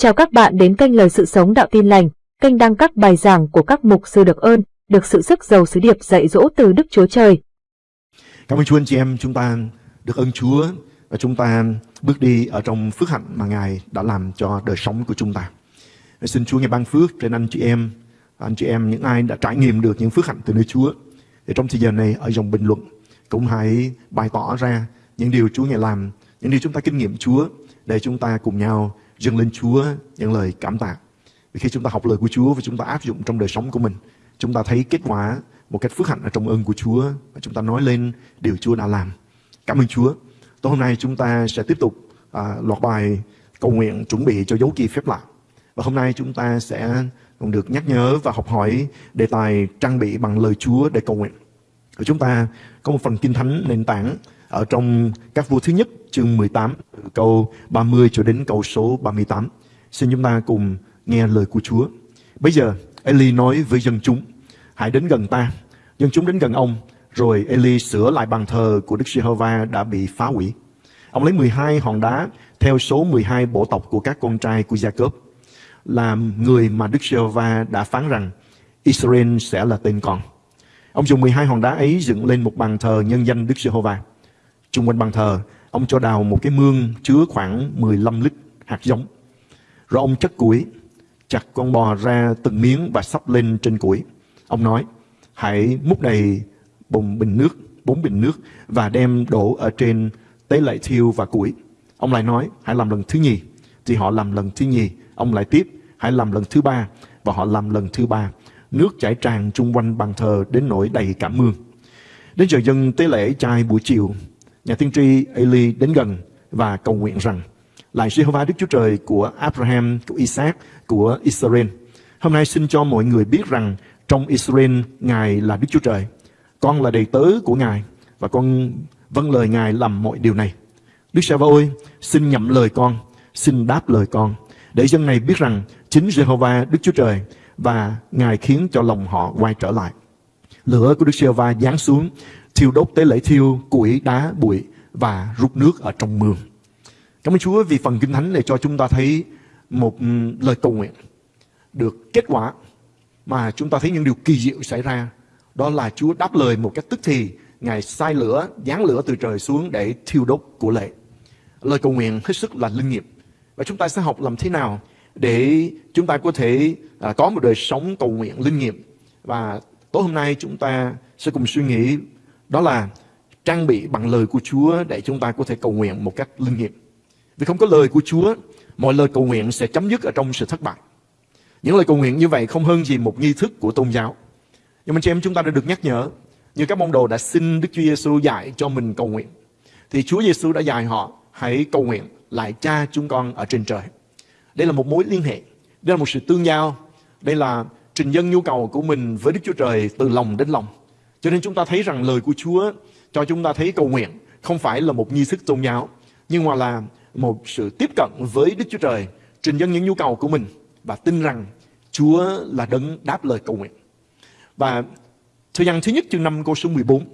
Chào các bạn đến kênh Lời Sự Sống Đạo Tin Lành, kênh đăng các bài giảng của các mục sư được ơn, được sự sức giàu sứ điệp dạy dỗ từ Đức Chúa Trời. Cảm ơn Chúa anh chị em, chúng ta được ơn Chúa và chúng ta bước đi ở trong phước hạnh mà Ngài đã làm cho đời sống của chúng ta. Xin Chúa ngài ban phước trên anh chị em, anh chị em những ai đã trải nghiệm được những phước hạnh từ nơi Chúa. Thì trong thời giờ này ở dòng bình luận cũng hãy bày tỏ ra những điều Chúa ngài làm, những điều chúng ta kinh nghiệm Chúa để chúng ta cùng nhau dâng lên Chúa những lời cảm tạ. Vì khi chúng ta học lời của Chúa và chúng ta áp dụng trong đời sống của mình, chúng ta thấy kết quả một cách phước hạnh ở trong ơn của Chúa và chúng ta nói lên điều Chúa đã làm. Cảm ơn Chúa. Tối hôm nay chúng ta sẽ tiếp tục à, loạt bài cầu nguyện chuẩn bị cho dấu kỳ phép lạ. Và hôm nay chúng ta sẽ còn được nhắc nhớ và học hỏi đề tài trang bị bằng lời Chúa để cầu nguyện. Và chúng ta có một phần kinh thánh nền tảng ở trong các vua thứ nhất chương 18 câu 30 cho đến câu số 38. Xin chúng ta cùng nghe lời của Chúa. Bây giờ Eli nói với dân chúng, hãy đến gần ta. Dân chúng đến gần ông, rồi Eli sửa lại bàn thờ của Đức Giê-hô-va đã bị phá hủy. Ông lấy 12 hòn đá theo số 12 bộ tộc của các con trai của Gia-cốp làm người mà Đức Giê-hô-va đã phán rằng Israel sẽ là tên con. Ông dùng 12 hòn đá ấy dựng lên một bàn thờ nhân danh Đức Giê-hô-va chung quanh bàn thờ, ông cho đào một cái mương chứa khoảng 15 lít hạt giống. Rồi ông chất củi, chặt con bò ra từng miếng và sắp lên trên củi. Ông nói, hãy múc đầy bồn bình nước, bốn bình nước và đem đổ ở trên tế lệ thiêu và củi. Ông lại nói, hãy làm lần thứ nhì. Thì họ làm lần thứ nhì. Ông lại tiếp, hãy làm lần thứ ba. Và họ làm lần thứ ba. Nước chảy tràn chung quanh bàn thờ đến nỗi đầy cả mương. Đến giờ dân tế lễ trai buổi chiều, nhà tiên tri Eli đến gần và cầu nguyện rằng lại Jehovah Đức Chúa Trời của Abraham, của Isaac, của Israel. Hôm nay xin cho mọi người biết rằng trong Israel Ngài là Đức Chúa Trời. Con là đầy tớ của Ngài và con vâng lời Ngài làm mọi điều này. Đức Sa ơi, xin nhậm lời con, xin đáp lời con, để dân này biết rằng chính Jehovah Đức Chúa Trời và Ngài khiến cho lòng họ quay trở lại. Lửa của Đức Giê-hô-va giáng xuống, thiêu đốt tế lễ thiêu, củi, đá, bụi và rút nước ở trong mương. Cảm ơn Chúa vì phần Kinh Thánh này cho chúng ta thấy một ừ, lời cầu nguyện được kết quả mà chúng ta thấy những điều kỳ diệu xảy ra. Đó là Chúa đáp lời một cách tức thì, Ngài sai lửa, giáng lửa từ trời xuống để thiêu đốt của lệ. Lời cầu nguyện hết sức là linh nghiệm. Và chúng ta sẽ học làm thế nào để chúng ta có thể à, có một đời sống cầu nguyện linh nghiệm. Và tối hôm nay chúng ta sẽ cùng suy nghĩ đó là trang bị bằng lời của Chúa để chúng ta có thể cầu nguyện một cách linh nghiệm. Vì không có lời của Chúa, mọi lời cầu nguyện sẽ chấm dứt ở trong sự thất bại. Những lời cầu nguyện như vậy không hơn gì một nghi thức của tôn giáo. Nhưng mà chị em chúng ta đã được nhắc nhở, như các môn đồ đã xin Đức Chúa Giêsu dạy cho mình cầu nguyện. Thì Chúa Giêsu đã dạy họ hãy cầu nguyện lại cha chúng con ở trên trời. Đây là một mối liên hệ, đây là một sự tương giao, đây là trình dân nhu cầu của mình với Đức Chúa Trời từ lòng đến lòng. Cho nên chúng ta thấy rằng lời của Chúa cho chúng ta thấy cầu nguyện không phải là một nghi thức tôn giáo, nhưng mà là một sự tiếp cận với Đức Chúa Trời, trình dân những nhu cầu của mình và tin rằng Chúa là đấng đáp lời cầu nguyện. Và thời gian thứ nhất chương 5 câu số 14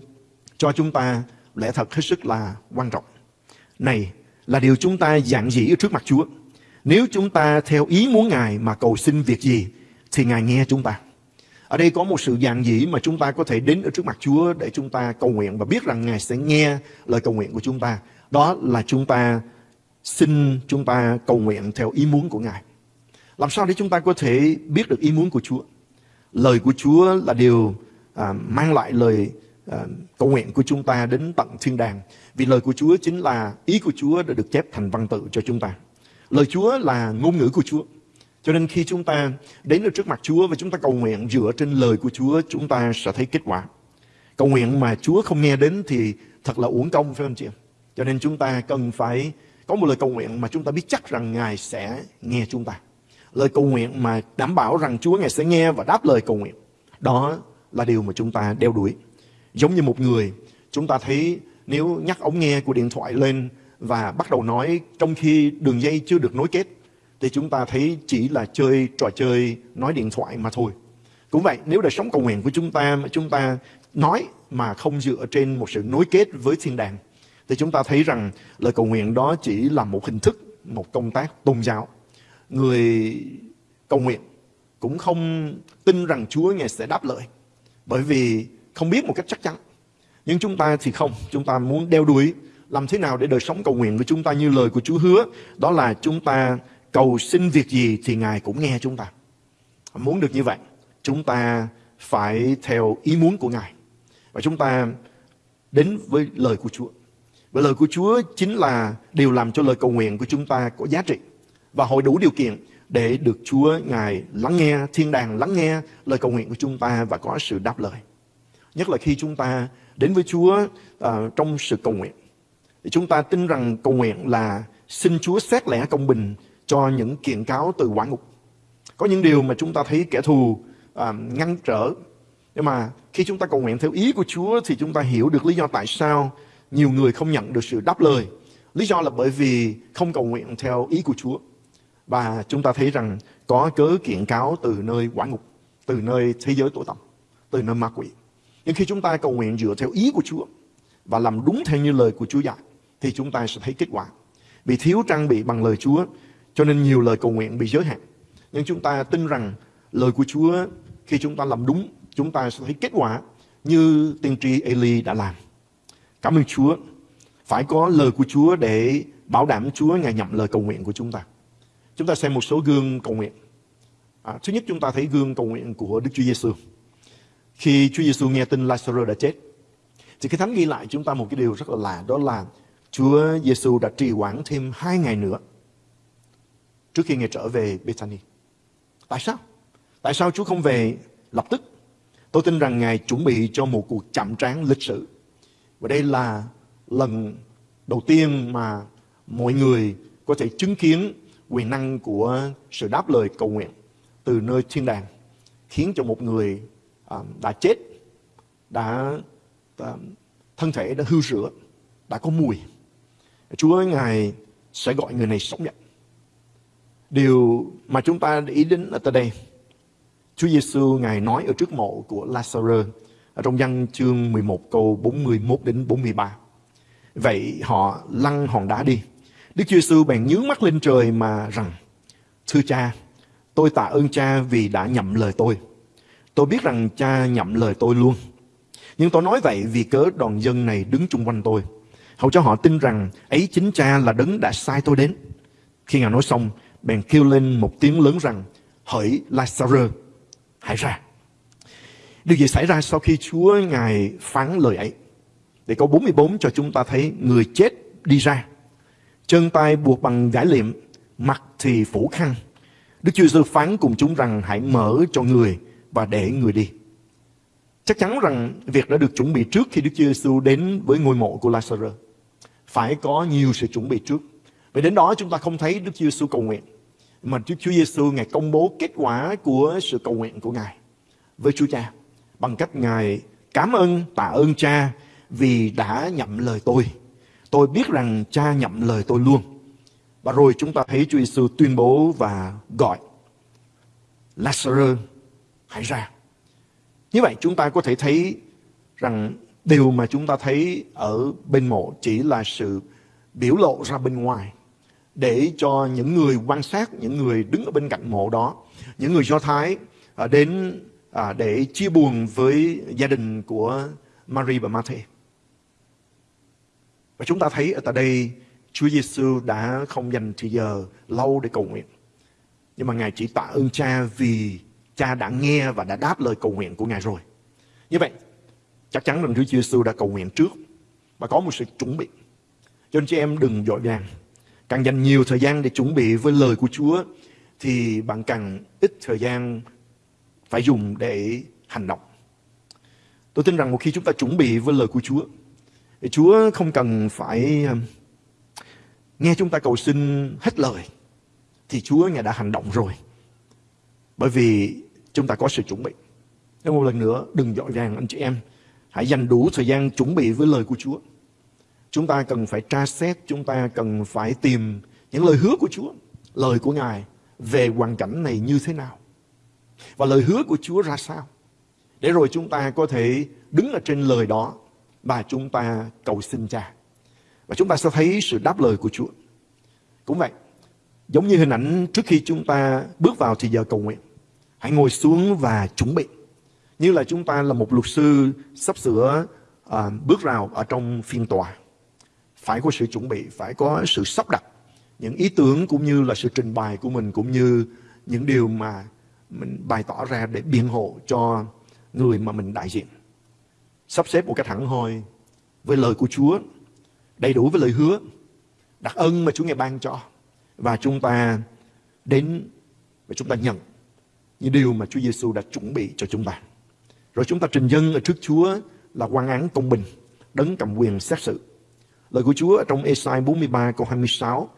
cho chúng ta lẽ thật hết sức là quan trọng. Này là điều chúng ta dạng dĩ trước mặt Chúa. Nếu chúng ta theo ý muốn Ngài mà cầu xin việc gì thì Ngài nghe chúng ta. Ở đây có một sự dạng dĩ mà chúng ta có thể đến ở trước mặt Chúa để chúng ta cầu nguyện và biết rằng Ngài sẽ nghe lời cầu nguyện của chúng ta. Đó là chúng ta xin chúng ta cầu nguyện theo ý muốn của Ngài. Làm sao để chúng ta có thể biết được ý muốn của Chúa? Lời của Chúa là điều à, mang lại lời à, cầu nguyện của chúng ta đến tận thiên đàng. Vì lời của Chúa chính là ý của Chúa đã được chép thành văn tự cho chúng ta. Lời Chúa là ngôn ngữ của Chúa. Cho nên khi chúng ta đến được trước mặt Chúa và chúng ta cầu nguyện dựa trên lời của Chúa, chúng ta sẽ thấy kết quả. Cầu nguyện mà Chúa không nghe đến thì thật là uổng công phải không chị? Cho nên chúng ta cần phải có một lời cầu nguyện mà chúng ta biết chắc rằng Ngài sẽ nghe chúng ta. Lời cầu nguyện mà đảm bảo rằng Chúa Ngài sẽ nghe và đáp lời cầu nguyện. Đó là điều mà chúng ta đeo đuổi. Giống như một người, chúng ta thấy nếu nhắc ống nghe của điện thoại lên và bắt đầu nói trong khi đường dây chưa được nối kết, thì chúng ta thấy chỉ là chơi trò chơi nói điện thoại mà thôi. Cũng vậy, nếu đời sống cầu nguyện của chúng ta mà chúng ta nói mà không dựa trên một sự nối kết với thiên đàng, thì chúng ta thấy rằng lời cầu nguyện đó chỉ là một hình thức, một công tác tôn giáo. người cầu nguyện cũng không tin rằng Chúa Ngài sẽ đáp lời. Bởi vì không biết một cách chắc chắn. Nhưng chúng ta thì không, chúng ta muốn đeo đuổi làm thế nào để đời sống cầu nguyện của chúng ta như lời của Chúa hứa, đó là chúng ta cầu xin việc gì thì Ngài cũng nghe chúng ta. Muốn được như vậy, chúng ta phải theo ý muốn của Ngài. Và chúng ta đến với lời của Chúa. Và lời của Chúa chính là điều làm cho lời cầu nguyện của chúng ta có giá trị và hội đủ điều kiện để được Chúa Ngài lắng nghe, thiên đàng lắng nghe lời cầu nguyện của chúng ta và có sự đáp lời. Nhất là khi chúng ta đến với Chúa uh, trong sự cầu nguyện. Thì chúng ta tin rằng cầu nguyện là xin Chúa xét lẽ công bình cho những kiện cáo từ quả ngục. Có những điều mà chúng ta thấy kẻ thù à, ngăn trở. Nhưng mà khi chúng ta cầu nguyện theo ý của Chúa thì chúng ta hiểu được lý do tại sao nhiều người không nhận được sự đáp lời. Lý do là bởi vì không cầu nguyện theo ý của Chúa. Và chúng ta thấy rằng có cớ kiện cáo từ nơi quả ngục, từ nơi thế giới tội tầm, từ nơi ma quỷ. Nhưng khi chúng ta cầu nguyện dựa theo ý của Chúa và làm đúng theo như lời của Chúa dạy, thì chúng ta sẽ thấy kết quả. Vì thiếu trang bị bằng lời Chúa, cho nên nhiều lời cầu nguyện bị giới hạn. Nhưng chúng ta tin rằng lời của Chúa khi chúng ta làm đúng, chúng ta sẽ thấy kết quả như tiên tri Eli đã làm. Cảm ơn Chúa. Phải có lời của Chúa để bảo đảm Chúa Ngài nhậm lời cầu nguyện của chúng ta. Chúng ta xem một số gương cầu nguyện. À, thứ nhất chúng ta thấy gương cầu nguyện của Đức Chúa Giêsu. Khi Chúa Giêsu nghe tin Lazarus đã chết, thì cái thánh ghi lại chúng ta một cái điều rất là lạ, đó là Chúa Giêsu đã trì hoãn thêm hai ngày nữa trước khi Ngài trở về Bethany. Tại sao? Tại sao Chúa không về lập tức? Tôi tin rằng Ngài chuẩn bị cho một cuộc chạm trán lịch sử. Và đây là lần đầu tiên mà mọi người có thể chứng kiến quyền năng của sự đáp lời cầu nguyện từ nơi thiên đàng khiến cho một người à, đã chết đã à, thân thể đã hư rửa đã có mùi Chúa ngài sẽ gọi người này sống dậy điều mà chúng ta ý đến ở đây Chúa Giêsu ngài nói ở trước mộ của Lazarus ở trong văn chương 11 câu 41 đến 43 vậy họ lăn hòn đá đi Đức Chúa Giêsu bèn nhướng mắt lên trời mà rằng Thưa cha, tôi tạ ơn cha vì đã nhậm lời tôi. Tôi biết rằng cha nhậm lời tôi luôn. Nhưng tôi nói vậy vì cớ đoàn dân này đứng chung quanh tôi. Hầu cho họ tin rằng ấy chính cha là đấng đã sai tôi đến. Khi ngài nói xong, bèn kêu lên một tiếng lớn rằng Hỡi Lazarus, hãy ra. Điều gì xảy ra sau khi Chúa Ngài phán lời ấy? Để câu 44 cho chúng ta thấy người chết đi ra chân tay buộc bằng gãi liệm, mặt thì phủ khăn. Đức Chúa Giêsu phán cùng chúng rằng hãy mở cho người và để người đi. Chắc chắn rằng việc đã được chuẩn bị trước khi Đức Chúa Giêsu đến với ngôi mộ của Lazarus. Phải có nhiều sự chuẩn bị trước. Vì đến đó chúng ta không thấy Đức Chúa Giêsu cầu nguyện. Mà Đức Chúa Giêsu Ngài công bố kết quả của sự cầu nguyện của Ngài với Chúa Cha. Bằng cách Ngài cảm ơn, tạ ơn Cha vì đã nhậm lời tôi Tôi biết rằng cha nhậm lời tôi luôn. Và rồi chúng ta thấy Chúa Giêsu tuyên bố và gọi Lazarus hãy ra. Như vậy chúng ta có thể thấy rằng điều mà chúng ta thấy ở bên mộ chỉ là sự biểu lộ ra bên ngoài để cho những người quan sát, những người đứng ở bên cạnh mộ đó, những người Do Thái à, đến à, để chia buồn với gia đình của Mary và Matthew. Và chúng ta thấy ở tại đây Chúa Giêsu đã không dành thời giờ lâu để cầu nguyện. Nhưng mà Ngài chỉ tạ ơn cha vì cha đã nghe và đã đáp lời cầu nguyện của Ngài rồi. Như vậy, chắc chắn rằng Chúa Giêsu đã cầu nguyện trước và có một sự chuẩn bị. Cho nên chị em đừng dội vàng. Càng dành nhiều thời gian để chuẩn bị với lời của Chúa thì bạn càng ít thời gian phải dùng để hành động. Tôi tin rằng một khi chúng ta chuẩn bị với lời của Chúa thì Chúa không cần phải um, nghe chúng ta cầu xin hết lời. Thì Chúa Ngài đã hành động rồi. Bởi vì chúng ta có sự chuẩn bị. Nên một lần nữa, đừng dội vàng anh chị em. Hãy dành đủ thời gian chuẩn bị với lời của Chúa. Chúng ta cần phải tra xét, chúng ta cần phải tìm những lời hứa của Chúa, lời của Ngài về hoàn cảnh này như thế nào. Và lời hứa của Chúa ra sao. Để rồi chúng ta có thể đứng ở trên lời đó và chúng ta cầu xin cha. Và chúng ta sẽ thấy sự đáp lời của Chúa. Cũng vậy, Giống như hình ảnh trước khi chúng ta bước vào thì giờ cầu nguyện. Hãy ngồi xuống và chuẩn bị. Như là chúng ta là một luật sư sắp sửa à, bước vào ở trong phiên tòa. Phải có sự chuẩn bị, phải có sự sắp đặt những ý tưởng cũng như là sự trình bày của mình cũng như những điều mà mình bày tỏ ra để biện hộ cho người mà mình đại diện. Sắp xếp một cách hẳn hoi với lời của Chúa, đầy đủ với lời hứa, đặc ân mà Chúa ngài ban cho. Và chúng ta đến và chúng ta nhận những điều mà Chúa Giêsu đã chuẩn bị cho chúng ta. Rồi chúng ta trình dân ở trước Chúa là quan án công bình, đấng cầm quyền xét xử. Lời của Chúa ở trong Esai 43 câu 26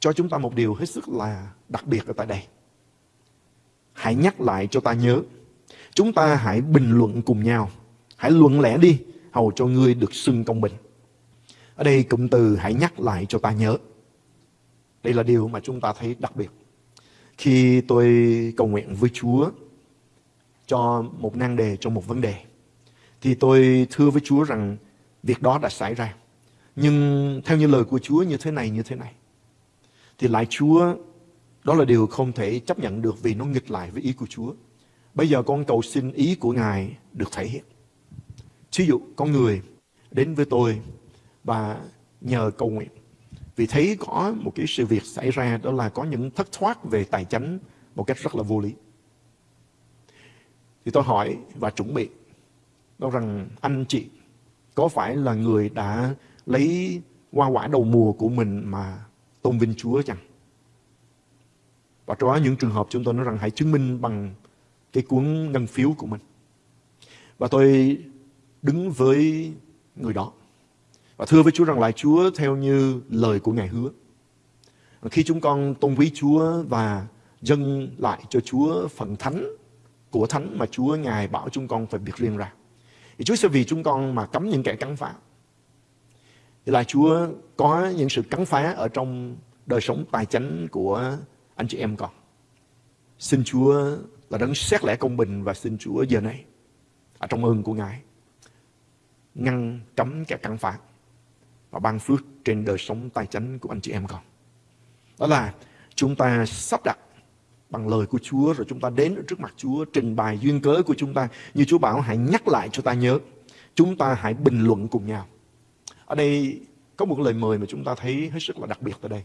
cho chúng ta một điều hết sức là đặc biệt ở tại đây. Hãy nhắc lại cho ta nhớ. Chúng ta hãy bình luận cùng nhau. Hãy luận lẽ đi, hầu cho ngươi được xưng công bình. Ở đây cụm từ hãy nhắc lại cho ta nhớ. Đây là điều mà chúng ta thấy đặc biệt. Khi tôi cầu nguyện với Chúa cho một nan đề, cho một vấn đề, thì tôi thưa với Chúa rằng việc đó đã xảy ra. Nhưng theo như lời của Chúa như thế này, như thế này. Thì lại Chúa, đó là điều không thể chấp nhận được vì nó nghịch lại với ý của Chúa. Bây giờ con cầu xin ý của Ngài được thể hiện. Ví dụ, con người đến với tôi và nhờ cầu nguyện. Vì thấy có một cái sự việc xảy ra đó là có những thất thoát về tài chính một cách rất là vô lý. Thì tôi hỏi và chuẩn bị đó rằng anh chị có phải là người đã lấy hoa quả đầu mùa của mình mà tôn vinh Chúa chăng? Và trong đó những trường hợp chúng tôi nói rằng hãy chứng minh bằng cái cuốn ngân phiếu của mình. Và tôi đứng với người đó. Và thưa với Chúa rằng lại Chúa theo như lời của Ngài hứa. Khi chúng con tôn quý Chúa và dâng lại cho Chúa phần thánh của thánh mà Chúa Ngài bảo chúng con phải biệt riêng ra. Thì Chúa sẽ vì chúng con mà cấm những kẻ cắn phá. Là Chúa có những sự cắn phá ở trong đời sống tài chính của anh chị em con. Xin Chúa là đấng xét lẽ công bình và xin Chúa giờ này ở trong ơn của Ngài, ngăn cấm kẻ cắn phá và ban phước trên đời sống tài chính của anh chị em con. Đó là chúng ta sắp đặt bằng lời của Chúa rồi chúng ta đến trước mặt Chúa, trình bày duyên cớ của chúng ta như Chúa bảo, hãy nhắc lại cho ta nhớ, chúng ta hãy bình luận cùng nhau ở đây có một lời mời mà chúng ta thấy hết sức là đặc biệt tại đây.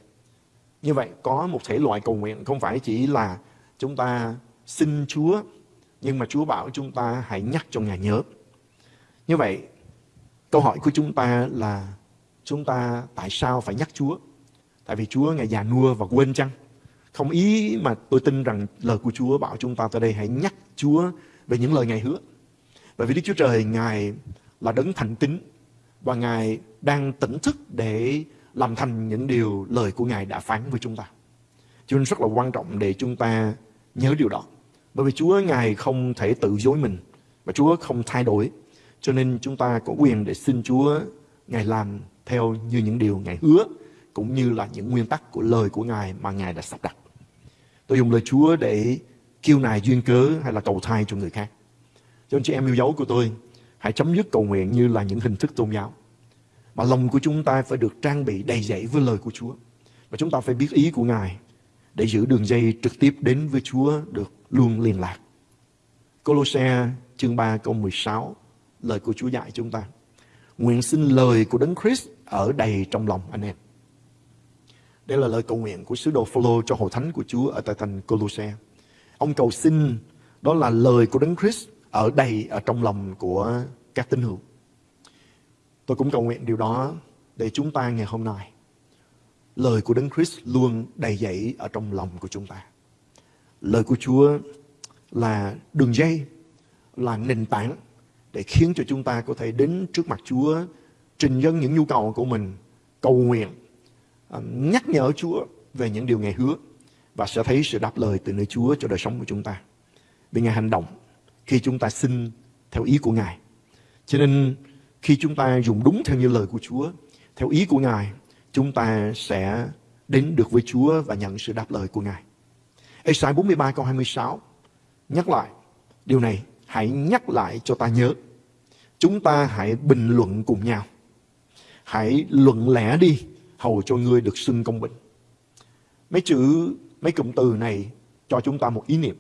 Như vậy, có một thể loại cầu nguyện không phải chỉ là chúng ta xin Chúa, nhưng mà Chúa bảo chúng ta hãy nhắc cho Ngài nhớ. Như vậy, câu hỏi của chúng ta là chúng ta tại sao phải nhắc Chúa? Tại vì Chúa Ngài già nua và quên chăng? Không ý mà tôi tin rằng lời của Chúa bảo chúng ta tại đây hãy nhắc Chúa về những lời Ngài hứa. Bởi vì Đức Chúa Trời, Ngài là đấng thành tín và Ngài đang tỉnh thức để làm thành những điều lời của Ngài đã phán với chúng ta. Cho nên rất là quan trọng để chúng ta nhớ điều đó. Bởi vì Chúa Ngài không thể tự dối mình và Chúa không thay đổi. Cho nên chúng ta có quyền để xin Chúa Ngài làm theo như những điều Ngài hứa cũng như là những nguyên tắc của lời của Ngài mà Ngài đã sắp đặt. Tôi dùng lời Chúa để kêu nài duyên cớ hay là cầu thai cho người khác. Cho nên chị em yêu dấu của tôi, hãy chấm dứt cầu nguyện như là những hình thức tôn giáo. Mà lòng của chúng ta phải được trang bị đầy dẫy với lời của Chúa. Và chúng ta phải biết ý của Ngài để giữ đường dây trực tiếp đến với Chúa được luôn liên lạc. Colossae chương 3 câu 16 lời của Chúa dạy chúng ta. Nguyện xin lời của Đấng Christ ở đầy trong lòng anh em. Đây là lời cầu nguyện của sứ đồ Phaolô cho hội thánh của Chúa ở tại thành Colossae Ông cầu xin đó là lời của Đấng Christ ở đây ở trong lòng của các tín hữu. Tôi cũng cầu nguyện điều đó để chúng ta ngày hôm nay lời của Đấng Christ luôn đầy dẫy ở trong lòng của chúng ta. Lời của Chúa là đường dây, là nền tảng để khiến cho chúng ta có thể đến trước mặt Chúa trình dân những nhu cầu của mình, cầu nguyện à, nhắc nhở Chúa về những điều Ngài hứa và sẽ thấy sự đáp lời từ nơi Chúa cho đời sống của chúng ta. Vì Ngài hành động khi chúng ta xin theo ý của Ngài. Cho nên khi chúng ta dùng đúng theo như lời của Chúa, theo ý của Ngài, chúng ta sẽ đến được với Chúa và nhận sự đáp lời của Ngài. Esai 43 câu 26 nhắc lại điều này, hãy nhắc lại cho ta nhớ. Chúng ta hãy bình luận cùng nhau. Hãy luận lẽ đi hầu cho ngươi được xưng công bình. mấy chữ, mấy cụm từ này cho chúng ta một ý niệm.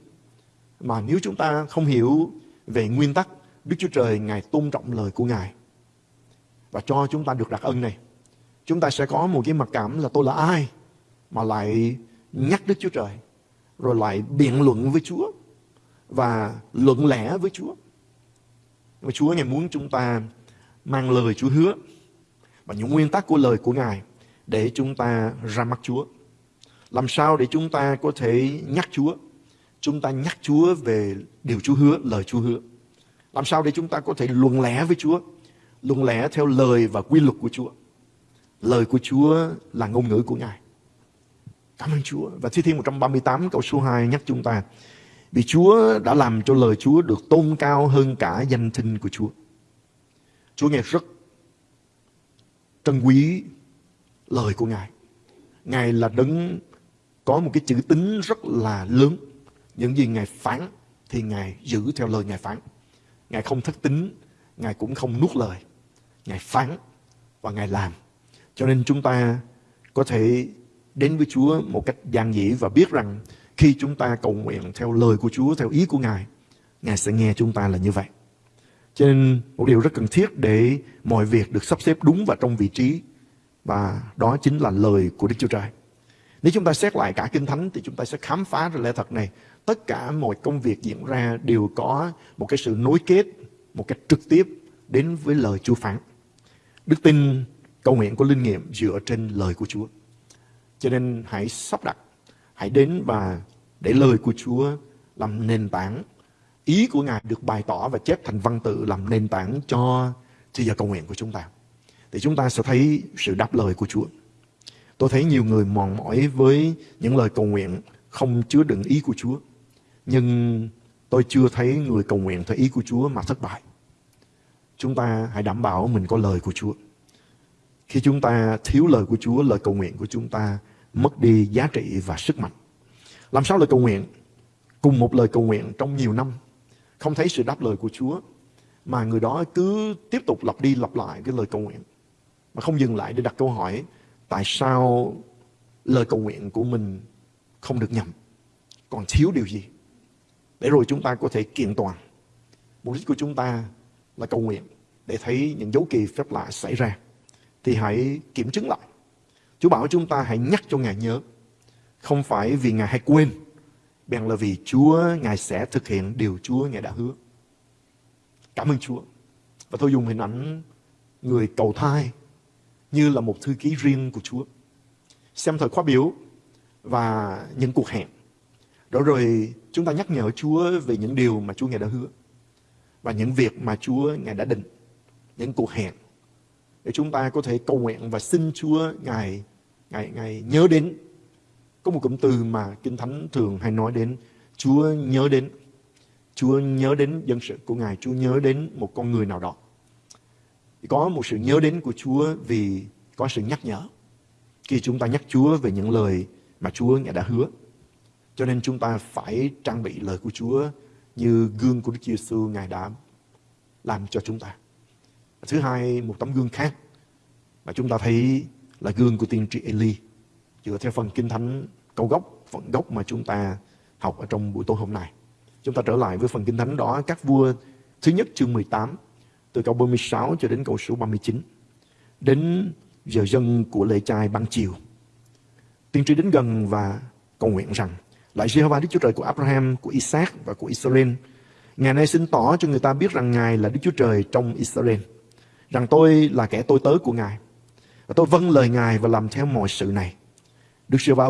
Mà nếu chúng ta không hiểu về nguyên tắc Đức Chúa Trời Ngài tôn trọng lời của Ngài và cho chúng ta được đặc ân này, chúng ta sẽ có một cái mặc cảm là tôi là ai mà lại nhắc Đức Chúa Trời rồi lại biện luận với Chúa và luận lẽ với Chúa. Và Chúa Ngài muốn chúng ta mang lời Chúa hứa và những nguyên tắc của lời của Ngài để chúng ta ra mắt Chúa. Làm sao để chúng ta có thể nhắc Chúa? Chúng ta nhắc Chúa về điều Chúa hứa, lời Chúa hứa. Làm sao để chúng ta có thể luận lẽ với Chúa? Luận lẽ theo lời và quy luật của Chúa. Lời của Chúa là ngôn ngữ của Ngài. Cảm ơn Chúa. Và Thi Thiên 138 câu số 2 nhắc chúng ta. Vì Chúa đã làm cho lời Chúa được tôn cao hơn cả danh thinh của Chúa. Chúa nghe rất trân quý lời của Ngài. Ngài là đấng có một cái chữ tính rất là lớn. Những gì Ngài phán thì Ngài giữ theo lời Ngài phán. Ngài không thất tính, Ngài cũng không nuốt lời. Ngài phán và Ngài làm. Cho nên chúng ta có thể đến với Chúa một cách giản dị và biết rằng khi chúng ta cầu nguyện theo lời của Chúa, theo ý của Ngài, Ngài sẽ nghe chúng ta là như vậy. Cho nên một điều rất cần thiết để mọi việc được sắp xếp đúng và trong vị trí và đó chính là lời của Đức Chúa Trời. Nếu chúng ta xét lại cả Kinh Thánh thì chúng ta sẽ khám phá ra lẽ thật này. Tất cả mọi công việc diễn ra đều có một cái sự nối kết một cách trực tiếp đến với lời Chúa phán. Đức tin cầu nguyện của linh nghiệm dựa trên lời của Chúa. Cho nên hãy sắp đặt, hãy đến và để lời của Chúa làm nền tảng. Ý của Ngài được bày tỏ và chép thành văn tự làm nền tảng cho thời giờ cầu nguyện của chúng ta. Thì chúng ta sẽ thấy sự đáp lời của Chúa. Tôi thấy nhiều người mòn mỏi với những lời cầu nguyện không chứa đựng ý của Chúa. Nhưng tôi chưa thấy người cầu nguyện theo ý của Chúa mà thất bại. Chúng ta hãy đảm bảo mình có lời của Chúa. Khi chúng ta thiếu lời của Chúa, lời cầu nguyện của chúng ta mất đi giá trị và sức mạnh. Làm sao lời cầu nguyện? Cùng một lời cầu nguyện trong nhiều năm, không thấy sự đáp lời của Chúa, mà người đó cứ tiếp tục lặp đi lặp lại cái lời cầu nguyện. Mà không dừng lại để đặt câu hỏi, tại sao lời cầu nguyện của mình không được nhầm? Còn thiếu điều gì? Để rồi chúng ta có thể kiện toàn. Mục đích của chúng ta là cầu nguyện để thấy những dấu kỳ phép lạ xảy ra thì hãy kiểm chứng lại. Chúa bảo chúng ta hãy nhắc cho Ngài nhớ. Không phải vì Ngài hay quên, bèn là vì Chúa Ngài sẽ thực hiện điều Chúa Ngài đã hứa. Cảm ơn Chúa. Và tôi dùng hình ảnh người cầu thai như là một thư ký riêng của Chúa. Xem thời khóa biểu và những cuộc hẹn. Đó rồi chúng ta nhắc nhở Chúa về những điều mà Chúa Ngài đã hứa. Và những việc mà Chúa Ngài đã định. Những cuộc hẹn để chúng ta có thể cầu nguyện và xin Chúa Ngài Ngài Ngài nhớ đến. Có một cụm từ mà Kinh Thánh thường hay nói đến, Chúa nhớ đến. Chúa nhớ đến dân sự của Ngài, Chúa nhớ đến một con người nào đó. Có một sự nhớ đến của Chúa vì có sự nhắc nhở. Khi chúng ta nhắc Chúa về những lời mà Chúa Ngài đã hứa. Cho nên chúng ta phải trang bị lời của Chúa như gương của Đức Giêsu Ngài đã làm cho chúng ta. Thứ hai, một tấm gương khác mà chúng ta thấy là gương của tiên tri Eli. Dựa theo phần kinh thánh câu gốc, phần gốc mà chúng ta học ở trong buổi tối hôm nay. Chúng ta trở lại với phần kinh thánh đó, các vua thứ nhất chương 18, từ câu 36 cho đến câu số 39. Đến giờ dân của lễ trai ban chiều. Tiên tri đến gần và cầu nguyện rằng, lại Jehovah Đức Chúa Trời của Abraham, của Isaac và của Israel, ngày nay xin tỏ cho người ta biết rằng Ngài là Đức Chúa Trời trong Israel rằng tôi là kẻ tôi tớ của Ngài. Và tôi vâng lời Ngài và làm theo mọi sự này. Đức Chúa va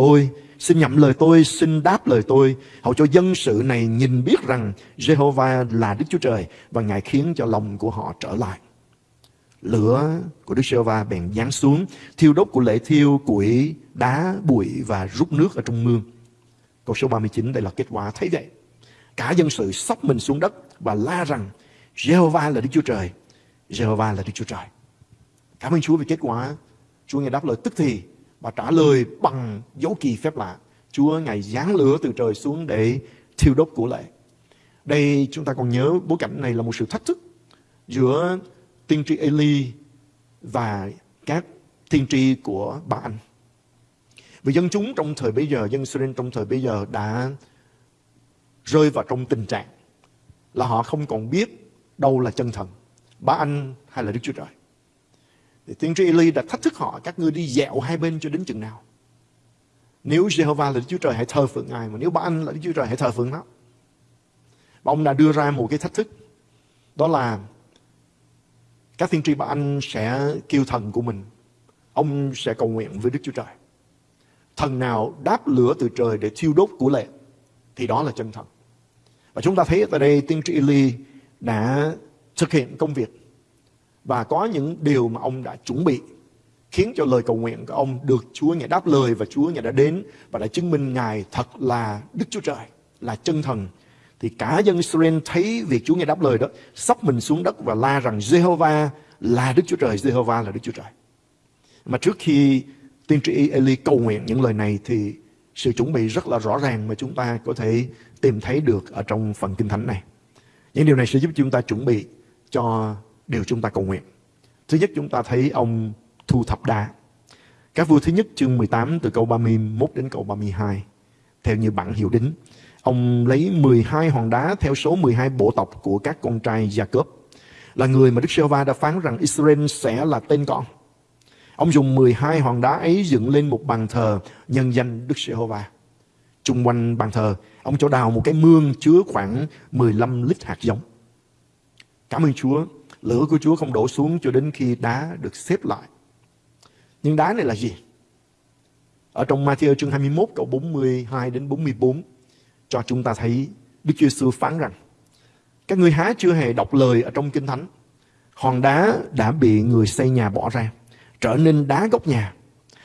xin nhậm lời tôi, xin đáp lời tôi, hầu cho dân sự này nhìn biết rằng Jehovah là Đức Chúa Trời và Ngài khiến cho lòng của họ trở lại. Lửa của Đức giê va bèn giáng xuống, thiêu đốt của lễ thiêu, củi, đá, bụi và rút nước ở trong mương. Câu số 39 đây là kết quả thấy vậy. Cả dân sự sóc mình xuống đất và la rằng Jehovah là Đức Chúa Trời Jehovah là Đức Chúa Trời. Cảm ơn Chúa vì kết quả. Chúa Ngài đáp lời tức thì và trả lời bằng dấu kỳ phép lạ. Chúa Ngài giáng lửa từ trời xuống để thiêu đốt của lệ. Đây, chúng ta còn nhớ bối cảnh này là một sự thách thức giữa tiên tri Eli và các tiên tri của bà anh. Vì dân chúng trong thời bây giờ, dân Israel trong thời bây giờ đã rơi vào trong tình trạng là họ không còn biết đâu là chân thần, ba anh hay là Đức Chúa Trời. Thì tiên tri Eli đã thách thức họ, các ngươi đi dẹo hai bên cho đến chừng nào. Nếu Jehovah là Đức Chúa Trời hãy thờ phượng Ngài, mà nếu ba anh là Đức Chúa Trời hãy thờ phượng nó. Và ông đã đưa ra một cái thách thức, đó là các tiên tri ba anh sẽ kêu thần của mình, ông sẽ cầu nguyện với Đức Chúa Trời. Thần nào đáp lửa từ trời để thiêu đốt của lệ, thì đó là chân thần. Và chúng ta thấy tại đây tiên tri Eli đã thực hiện công việc và có những điều mà ông đã chuẩn bị khiến cho lời cầu nguyện của ông được Chúa Ngài đáp lời và Chúa Ngài đã đến và đã chứng minh Ngài thật là Đức Chúa Trời, là chân thần. Thì cả dân Israel thấy việc Chúa Ngài đáp lời đó, sắp mình xuống đất và la rằng Jehovah là Đức Chúa Trời, Jehovah là Đức Chúa Trời. Mà trước khi tiên tri Eli cầu nguyện những lời này thì sự chuẩn bị rất là rõ ràng mà chúng ta có thể tìm thấy được ở trong phần kinh thánh này. Những điều này sẽ giúp chúng ta chuẩn bị cho điều chúng ta cầu nguyện. Thứ nhất, chúng ta thấy ông thu thập đá. Các vua thứ nhất chương 18 từ câu 31 đến câu 32. Theo như bản hiệu đính. Ông lấy 12 hòn đá theo số 12 bộ tộc của các con trai Jacob. Là người mà Đức giê va đã phán rằng Israel sẽ là tên con. Ông dùng 12 hòn đá ấy dựng lên một bàn thờ nhân danh Đức giê va Trung quanh bàn thờ, ông cho đào một cái mương chứa khoảng 15 lít hạt giống. Cảm ơn Chúa, lửa của Chúa không đổ xuống cho đến khi đá được xếp lại. Nhưng đá này là gì? Ở trong Matthew chương 21 câu 42 đến 44 cho chúng ta thấy Đức Chúa Giêsu phán rằng các ngươi há chưa hề đọc lời ở trong Kinh Thánh. Hòn đá đã bị người xây nhà bỏ ra, trở nên đá gốc nhà.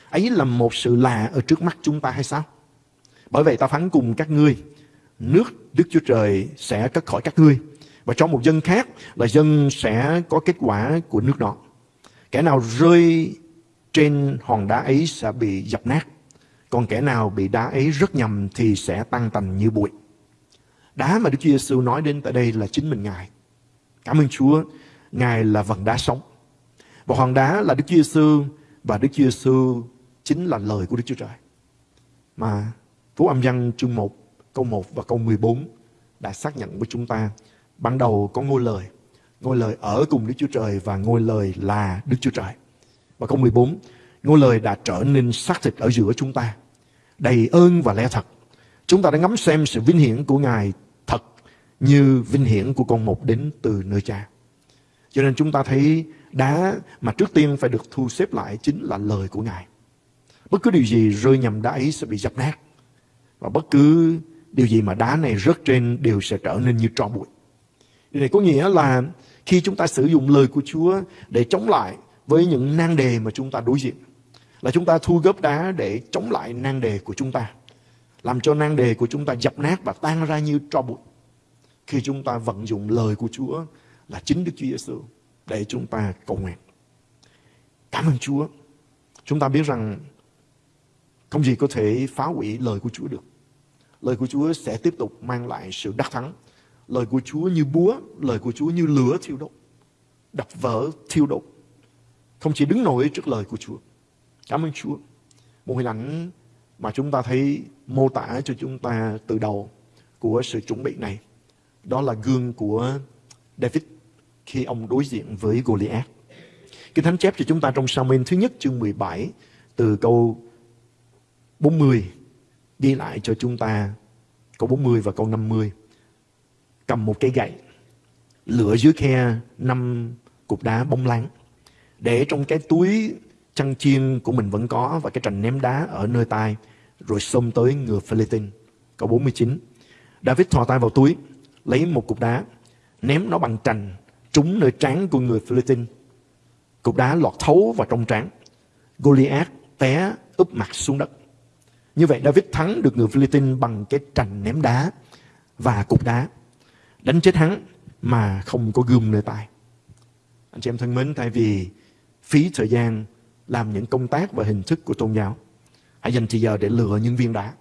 Ấy là một sự lạ ở trước mắt chúng ta hay sao? Bởi vậy ta phán cùng các ngươi, nước Đức Chúa Trời sẽ cất khỏi các ngươi. Và cho một dân khác là dân sẽ có kết quả của nước đó. Kẻ nào rơi trên hòn đá ấy sẽ bị dập nát. Còn kẻ nào bị đá ấy rất nhầm thì sẽ tăng tành như bụi. Đá mà Đức Chúa Giêsu nói đến tại đây là chính mình Ngài. Cảm ơn Chúa, Ngài là vần đá sống. Và hòn đá là Đức Chúa Giêsu và Đức Chúa Giêsu chính là lời của Đức Chúa Trời. Mà Phú Âm Văn chương 1, câu 1 và câu 14 đã xác nhận với chúng ta. Ban đầu có ngôi lời. Ngôi lời ở cùng Đức Chúa Trời và ngôi lời là Đức Chúa Trời. Và câu 14, ngôi lời đã trở nên xác thịt ở giữa chúng ta. Đầy ơn và lẽ thật. Chúng ta đã ngắm xem sự vinh hiển của Ngài thật như vinh hiển của con một đến từ nơi cha. Cho nên chúng ta thấy đá mà trước tiên phải được thu xếp lại chính là lời của Ngài. Bất cứ điều gì rơi nhầm đá ấy sẽ bị dập nát. Và bất cứ điều gì mà đá này rớt trên đều sẽ trở nên như tro bụi. Điều này có nghĩa là khi chúng ta sử dụng lời của Chúa để chống lại với những nan đề mà chúng ta đối diện. Là chúng ta thu góp đá để chống lại nan đề của chúng ta. Làm cho nan đề của chúng ta dập nát và tan ra như tro bụi. Khi chúng ta vận dụng lời của Chúa là chính Đức Chúa Giêsu để chúng ta cầu nguyện. Cảm ơn Chúa. Chúng ta biết rằng không gì có thể phá hủy lời của Chúa được. Lời của Chúa sẽ tiếp tục mang lại sự đắc thắng. Lời của Chúa như búa, lời của Chúa như lửa thiêu đốt. Đập vỡ thiêu đốt. Không chỉ đứng nổi trước lời của Chúa. Cảm ơn Chúa. Một hình ảnh mà chúng ta thấy mô tả cho chúng ta từ đầu của sự chuẩn bị này. Đó là gương của David khi ông đối diện với Goliath. Kinh Thánh chép cho chúng ta trong Samuel thứ nhất chương 17 từ câu 40 ghi lại cho chúng ta câu 40 và câu 50. Cầm một cây gậy, lửa dưới khe năm cục đá bóng láng để trong cái túi chăn chiên của mình vẫn có và cái trành ném đá ở nơi tai rồi xông tới ngựa Philippines. Câu 49. David thò tay vào túi, lấy một cục đá, ném nó bằng trành trúng nơi trán của người Philippines. Cục đá lọt thấu vào trong trán. Goliath té úp mặt xuống đất. Như vậy David thắng được người Philippines bằng cái trành ném đá và cục đá. Đánh chết hắn mà không có gươm nơi tay. Anh chị em thân mến, thay vì phí thời gian làm những công tác và hình thức của tôn giáo. Hãy dành thời giờ để lựa những viên đá.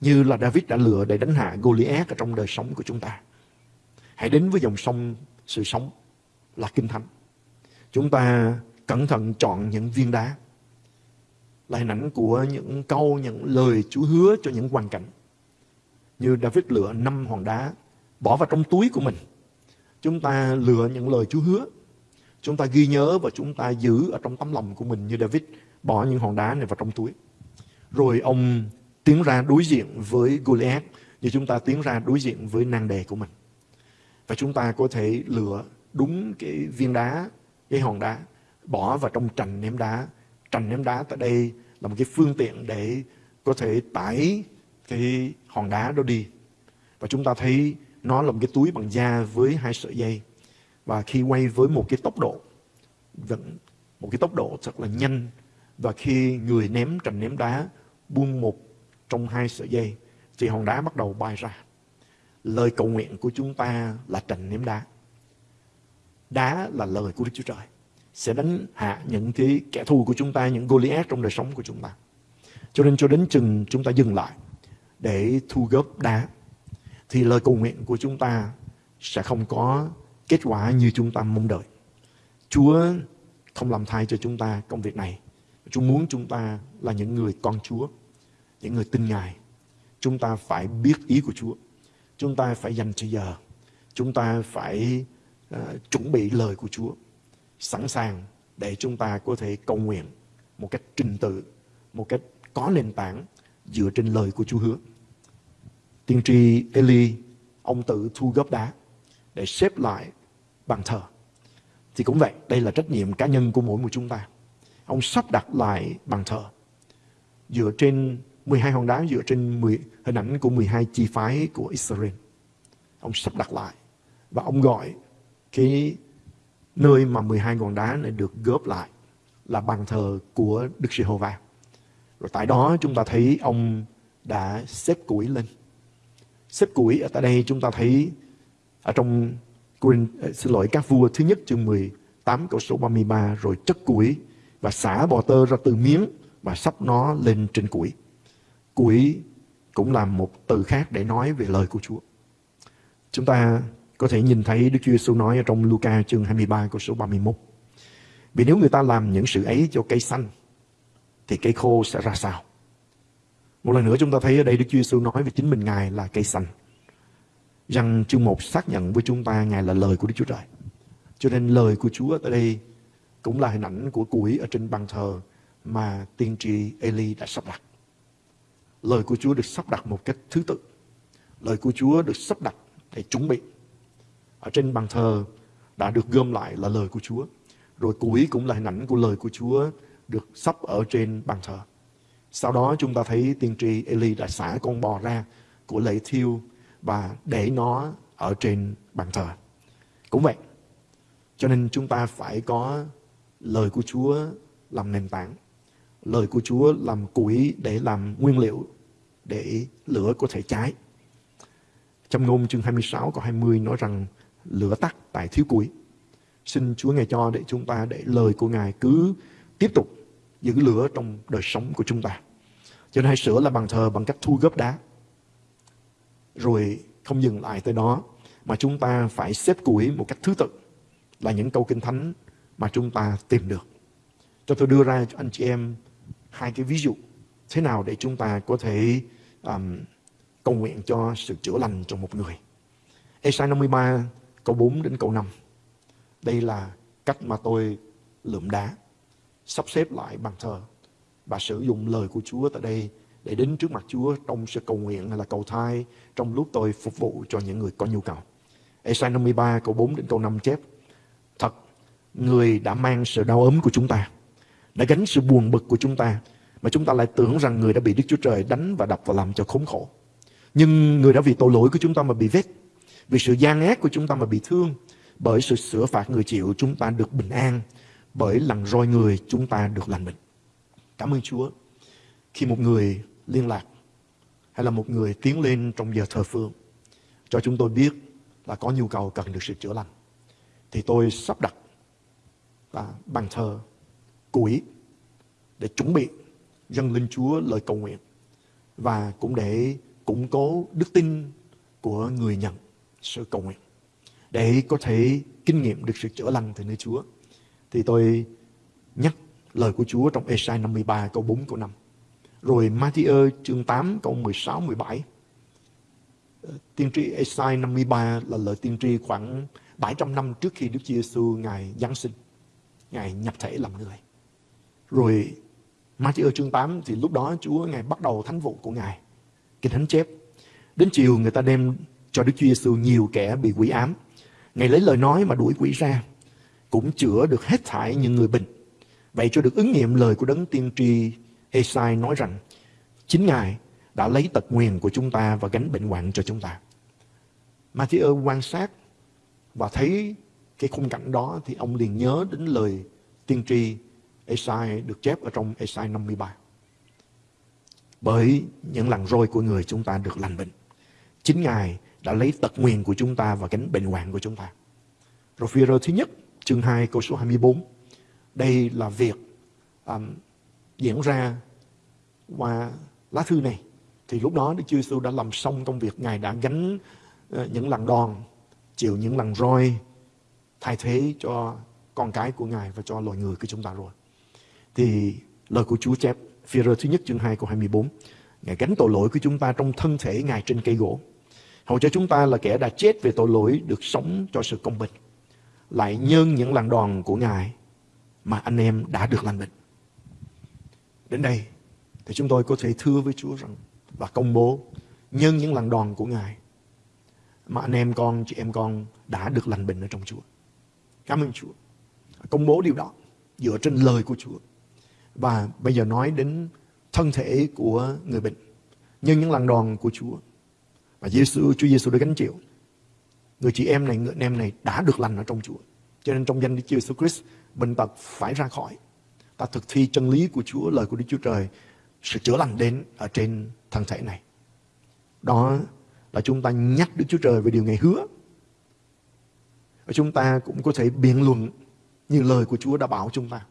Như là David đã lựa để đánh hạ Goliath ở trong đời sống của chúng ta. Hãy đến với dòng sông sự sống là Kinh Thánh. Chúng ta cẩn thận chọn những viên đá. là hình ảnh của những câu, những lời Chúa hứa cho những hoàn cảnh. Như David lựa năm hòn đá bỏ vào trong túi của mình. Chúng ta lựa những lời Chúa hứa. Chúng ta ghi nhớ và chúng ta giữ ở trong tấm lòng của mình như David bỏ những hòn đá này vào trong túi. Rồi ông tiến ra đối diện với Goliath như chúng ta tiến ra đối diện với nan đề của mình. Và chúng ta có thể lựa đúng cái viên đá, cái hòn đá, bỏ vào trong trành ném đá. Trành ném đá tại đây là một cái phương tiện để có thể tải cái hòn đá đó đi. Và chúng ta thấy nó là một cái túi bằng da với hai sợi dây. Và khi quay với một cái tốc độ, vẫn một cái tốc độ thật là nhanh. Và khi người ném trành ném đá buông một trong hai sợi dây, thì hòn đá bắt đầu bay ra. Lời cầu nguyện của chúng ta là trành ném đá. Đá là lời của Đức Chúa Trời. Sẽ đánh hạ những cái kẻ thù của chúng ta, những Goliath trong đời sống của chúng ta. Cho nên cho đến chừng chúng ta dừng lại để thu góp đá thì lời cầu nguyện của chúng ta sẽ không có kết quả như chúng ta mong đợi. Chúa không làm thay cho chúng ta công việc này. Chúa muốn chúng ta là những người con Chúa, những người tin Ngài. Chúng ta phải biết ý của Chúa. Chúng ta phải dành thời giờ. Chúng ta phải uh, chuẩn bị lời của Chúa. Sẵn sàng để chúng ta có thể cầu nguyện một cách trình tự, một cách có nền tảng dựa trên lời của Chúa hứa. Tiên tri Eli, ông tự thu góp đá để xếp lại bàn thờ. Thì cũng vậy, đây là trách nhiệm cá nhân của mỗi một chúng ta. Ông sắp đặt lại bàn thờ dựa trên 12 hòn đá dựa trên 10, hình ảnh của 12 chi phái của Israel. Ông sắp đặt lại và ông gọi cái nơi mà 12 hòn đá này được góp lại là bàn thờ của Đức Giê-hô-va. Rồi tại đó chúng ta thấy ông đã xếp củi lên xếp củi ở tại đây chúng ta thấy ở trong ờ, xin lỗi các vua thứ nhất chương 18 câu số 33 rồi chất củi và xả bò tơ ra từ miếng và sắp nó lên trên củi. Củi cũng là một từ khác để nói về lời của Chúa. Chúng ta có thể nhìn thấy Đức Chúa Giêsu nói ở trong Luca chương 23 câu số 31. Vì nếu người ta làm những sự ấy cho cây xanh, thì cây khô sẽ ra sao? Một lần nữa chúng ta thấy ở đây Đức Chúa Giêsu nói về chính mình, Ngài là cây xanh. Rằng chương 1 xác nhận với chúng ta Ngài là lời của Đức Chúa Trời. Cho nên lời của Chúa ở đây cũng là hình ảnh của củi ở trên bàn thờ mà tiên tri Eli đã sắp đặt. Lời của Chúa được sắp đặt một cách thứ tự. Lời của Chúa được sắp đặt để chuẩn bị. Ở trên bàn thờ đã được gom lại là lời của Chúa. Rồi cuối cũng là hình ảnh của lời của Chúa được sắp ở trên bàn thờ. Sau đó chúng ta thấy tiên tri Eli đã xả con bò ra của lễ thiêu và để nó ở trên bàn thờ. Cũng vậy. Cho nên chúng ta phải có lời của Chúa làm nền tảng. Lời của Chúa làm củi để làm nguyên liệu để lửa có thể cháy. Trong ngôn chương 26 câu 20 nói rằng lửa tắt tại thiếu củi. Xin Chúa Ngài cho để chúng ta để lời của Ngài cứ tiếp tục giữ lửa trong đời sống của chúng ta. Cho nên hãy sửa là bàn thờ bằng cách thu góp đá. Rồi không dừng lại tới đó, mà chúng ta phải xếp củi một cách thứ tự là những câu kinh thánh mà chúng ta tìm được. Cho tôi đưa ra cho anh chị em hai cái ví dụ thế nào để chúng ta có thể um, cầu nguyện cho sự chữa lành trong một người. Esai 53 câu 4 đến câu 5. Đây là cách mà tôi lượm đá sắp xếp lại bàn thờ và sử dụng lời của Chúa tại đây để đến trước mặt Chúa trong sự cầu nguyện hay là cầu thai trong lúc tôi phục vụ cho những người có nhu cầu. Esai 53 câu 4 đến câu 5 chép Thật, người đã mang sự đau ốm của chúng ta, đã gánh sự buồn bực của chúng ta, mà chúng ta lại tưởng rằng người đã bị Đức Chúa Trời đánh và đập và làm cho khốn khổ. Nhưng người đã vì tội lỗi của chúng ta mà bị vết, vì sự gian ác của chúng ta mà bị thương, bởi sự sửa phạt người chịu chúng ta được bình an, bởi lần roi người chúng ta được lành bệnh. Cảm ơn Chúa. Khi một người liên lạc hay là một người tiến lên trong giờ thờ phượng cho chúng tôi biết là có nhu cầu cần được sự chữa lành thì tôi sắp đặt là bàn thờ củi để chuẩn bị dâng lên Chúa lời cầu nguyện và cũng để củng cố đức tin của người nhận sự cầu nguyện để có thể kinh nghiệm được sự chữa lành từ nơi Chúa thì tôi nhắc lời của Chúa trong Esai 53 câu 4 câu 5. Rồi Matthew chương 8 câu 16 17. Ờ, tiên tri Esai 53 là lời tiên tri khoảng 700 năm trước khi Đức Chúa Giêsu ngài giáng sinh, ngài nhập thể làm người. Rồi Matthew chương 8 thì lúc đó Chúa ngài bắt đầu thánh vụ của ngài, kinh thánh chép. Đến chiều người ta đem cho Đức Chúa Giêsu nhiều kẻ bị quỷ ám. Ngài lấy lời nói mà đuổi quỷ ra, cũng chữa được hết thảy những người bệnh. Vậy cho được ứng nghiệm lời của đấng tiên tri Esai nói rằng chính Ngài đã lấy tật nguyền của chúng ta và gánh bệnh hoạn cho chúng ta. Matthew quan sát và thấy cái khung cảnh đó thì ông liền nhớ đến lời tiên tri Esai được chép ở trong Esai 53. Bởi những lần roi của người chúng ta được lành bệnh. Chính Ngài đã lấy tật nguyền của chúng ta và gánh bệnh hoạn của chúng ta. Rồi phi thứ nhất, chương 2 câu số 24. Đây là việc um, diễn ra qua lá thư này. Thì lúc đó Đức Chúa Giêsu đã làm xong công việc. Ngài đã gánh uh, những lần đòn, chịu những lần roi, thay thế cho con cái của Ngài và cho loài người của chúng ta rồi. Thì lời của Chúa chép, phi thứ nhất chương 2 câu 24. Ngài gánh tội lỗi của chúng ta trong thân thể Ngài trên cây gỗ. Hầu cho chúng ta là kẻ đã chết về tội lỗi được sống cho sự công bình. Lại nhân những làn đòn của Ngài mà anh em đã được lành bệnh. Đến đây thì chúng tôi có thể thưa với Chúa rằng và công bố nhân những làn đòn của Ngài mà anh em con, chị em con đã được lành bệnh ở trong Chúa. Cảm ơn Chúa. Công bố điều đó dựa trên lời của Chúa. Và bây giờ nói đến thân thể của người bệnh. như những lần đòn của Chúa. Và Giêsu, Chúa Giêsu đã gánh chịu. Người chị em này, người anh em này đã được lành ở trong Chúa. Cho nên trong danh Đức Chúa Jesus Christ, bệnh tật phải ra khỏi. Ta thực thi chân lý của Chúa, lời của Đức Chúa Trời, sự chữa lành đến ở trên thân thể này. Đó là chúng ta nhắc Đức Chúa Trời về điều Ngài hứa. Và chúng ta cũng có thể biện luận như lời của Chúa đã bảo chúng ta.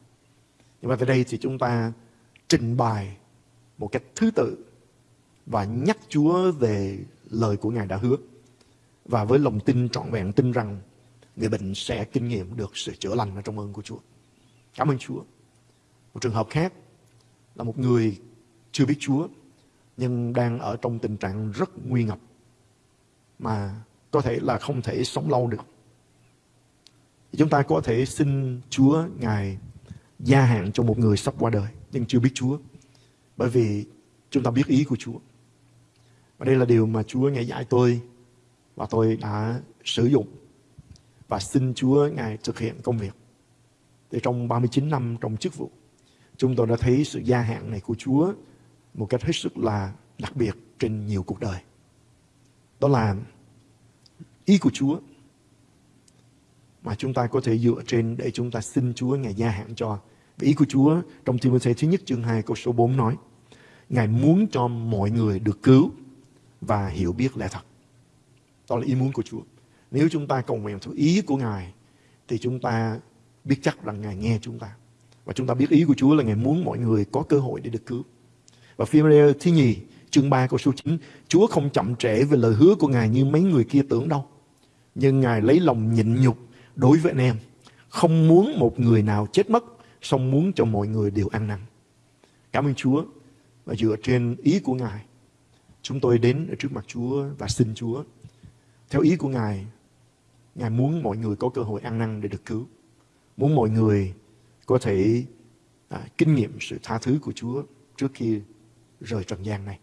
Nhưng mà tại đây thì chúng ta trình bày một cách thứ tự và nhắc Chúa về lời của Ngài đã hứa. Và với lòng tin trọn vẹn, tin rằng người bệnh sẽ kinh nghiệm được sự chữa lành ở trong ơn của Chúa. Cảm ơn Chúa. Một trường hợp khác là một người chưa biết Chúa, nhưng đang ở trong tình trạng rất nguy ngập, mà có thể là không thể sống lâu được. Chúng ta có thể xin Chúa Ngài gia hạn cho một người sắp qua đời nhưng chưa biết Chúa. Bởi vì chúng ta biết ý của Chúa. Và đây là điều mà Chúa Ngài dạy tôi và tôi đã sử dụng và xin Chúa Ngài thực hiện công việc. Thì trong 39 năm trong chức vụ, chúng tôi đã thấy sự gia hạn này của Chúa một cách hết sức là đặc biệt trên nhiều cuộc đời. Đó là ý của Chúa mà chúng ta có thể dựa trên để chúng ta xin Chúa Ngài gia hạn cho. Vì ý của Chúa trong Timothy thứ nhất chương 2 câu số 4 nói Ngài muốn cho mọi người được cứu và hiểu biết lẽ thật. Đó là ý muốn của Chúa. Nếu chúng ta cầu nguyện theo ý của Ngài thì chúng ta biết chắc rằng Ngài nghe chúng ta. Và chúng ta biết ý của Chúa là Ngài muốn mọi người có cơ hội để được cứu. Và phim thứ nhì, chương 3 câu số 9, Chúa không chậm trễ về lời hứa của Ngài như mấy người kia tưởng đâu. Nhưng Ngài lấy lòng nhịn nhục đối với anh em. Không muốn một người nào chết mất, song muốn cho mọi người đều ăn năn. Cảm ơn Chúa. Và dựa trên ý của Ngài, chúng tôi đến ở trước mặt Chúa và xin Chúa. Theo ý của Ngài, Ngài muốn mọi người có cơ hội ăn năn để được cứu. Muốn mọi người có thể à, kinh nghiệm sự tha thứ của Chúa trước khi rời trần gian này.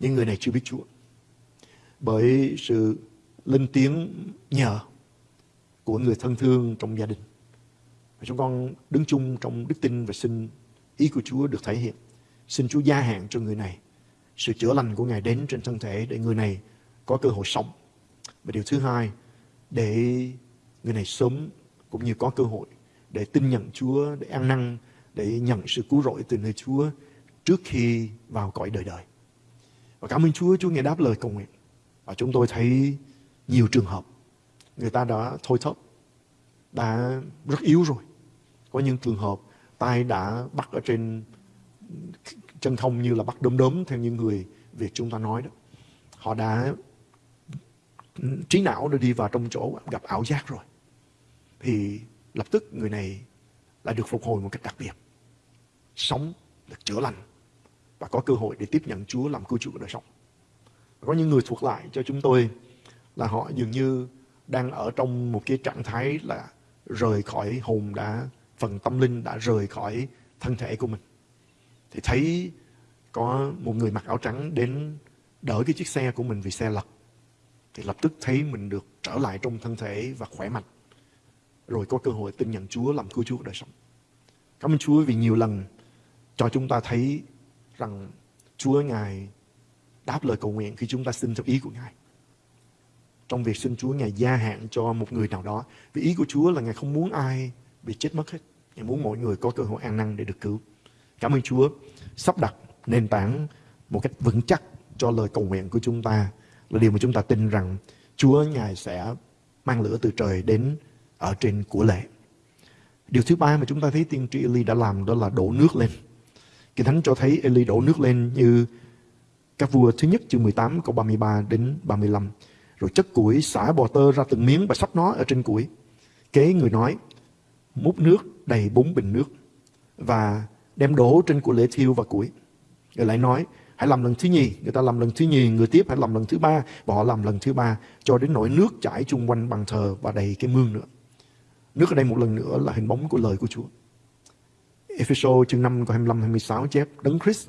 Những người này chưa biết Chúa. Bởi sự lên tiếng nhờ của người thân thương trong gia đình. Và chúng con đứng chung trong đức tin và xin ý của Chúa được thể hiện. Xin Chúa gia hạn cho người này. Sự chữa lành của Ngài đến trên thân thể để người này có cơ hội sống. Và điều thứ hai, để người này sớm cũng như có cơ hội để tin nhận Chúa, để ăn năn, để nhận sự cứu rỗi từ nơi Chúa trước khi vào cõi đời đời. Và cảm ơn Chúa, Chúa nghe đáp lời cầu nguyện. Và chúng tôi thấy nhiều trường hợp người ta đã thôi thấp, đã rất yếu rồi. Có những trường hợp tay đã bắt ở trên chân thông như là bắt đốm đốm theo những người Việt chúng ta nói đó. Họ đã trí não đã đi vào trong chỗ gặp ảo giác rồi. Thì lập tức người này lại được phục hồi một cách đặc biệt. sống, được chữa lành và có cơ hội để tiếp nhận Chúa làm cứu chủ của đời sống. Có những người thuộc lại cho chúng tôi là họ dường như đang ở trong một cái trạng thái là rời khỏi hồn đã, phần tâm linh đã rời khỏi thân thể của mình. Thì thấy có một người mặc áo trắng đến đỡ cái chiếc xe của mình vì xe lật. Thì lập tức thấy mình được trở lại trong thân thể và khỏe mạnh. Rồi có cơ hội tin nhận Chúa làm cứu Chúa đời sống. Cảm ơn Chúa vì nhiều lần cho chúng ta thấy rằng Chúa Ngài đáp lời cầu nguyện khi chúng ta xin theo ý của Ngài. Trong việc xin Chúa, Ngài gia hạn cho một người nào đó. Vì ý của Chúa là Ngài không muốn ai bị chết mất hết. Ngài muốn mọi người có cơ hội an năng để được cứu. Cảm ơn Chúa sắp đặt nền tảng một cách vững chắc cho lời cầu nguyện của chúng ta là điều mà chúng ta tin rằng Chúa, Ngài sẽ mang lửa từ trời đến ở trên của lễ. Điều thứ ba mà chúng ta thấy tiên tri Eli đã làm đó là đổ nước lên. Kinh Thánh cho thấy Eli đổ nước lên như các vua thứ nhất chương 18 câu 33 đến 35. Rồi chất củi xả bò tơ ra từng miếng và sắp nó ở trên củi. Kế người nói, múc nước đầy bốn bình nước và đem đổ trên của lễ thiêu và củi. Người lại nói, hãy làm lần thứ nhì. Người ta làm lần thứ nhì, người tiếp hãy làm lần thứ ba. Và họ làm lần thứ ba cho đến nỗi nước chảy chung quanh bàn thờ và đầy cái mương nữa. Nước ở đây một lần nữa là hình bóng của lời của Chúa. Ephesos chương 5 câu 25 26 chép Đấng Christ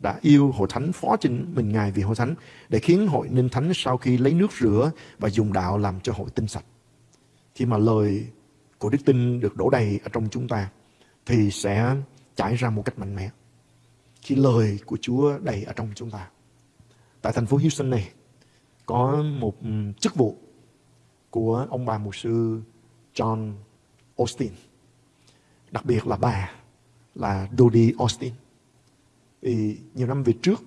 đã yêu hội thánh phó chính mình Ngài vì hội thánh, để khiến hội nên thánh sau khi lấy nước rửa và dùng đạo làm cho hội tinh sạch. Khi mà lời của đức tin được đổ đầy ở trong chúng ta, thì sẽ chảy ra một cách mạnh mẽ. Khi lời của Chúa đầy ở trong chúng ta. Tại thành phố Houston này, có một ừ, chức vụ của ông bà mục sư John Austin. Đặc biệt là bà là Dodie Austin. Vì nhiều năm về trước,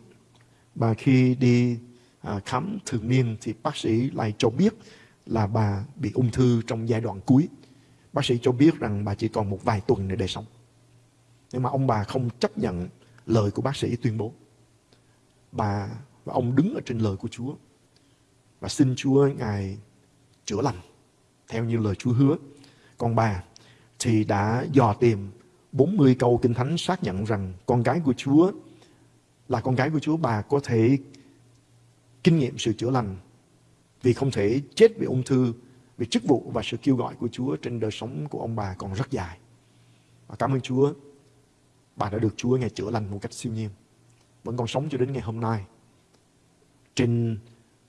bà khi đi à, khám thường niên thì bác sĩ lại cho biết là bà bị ung thư trong giai đoạn cuối. Bác sĩ cho biết rằng bà chỉ còn một vài tuần nữa để sống. Nhưng mà ông bà không chấp nhận lời của bác sĩ tuyên bố. Bà và ông đứng ở trên lời của Chúa và xin Chúa Ngài chữa lành theo như lời Chúa hứa. Còn bà thì đã dò tìm 40 câu kinh thánh xác nhận rằng con gái của Chúa là con gái của Chúa bà có thể kinh nghiệm sự chữa lành vì không thể chết vì ung thư vì chức vụ và sự kêu gọi của Chúa trên đời sống của ông bà còn rất dài. Và cảm ơn Chúa, bà đã được Chúa Ngài chữa lành một cách siêu nhiên. Vẫn còn sống cho đến ngày hôm nay. Trên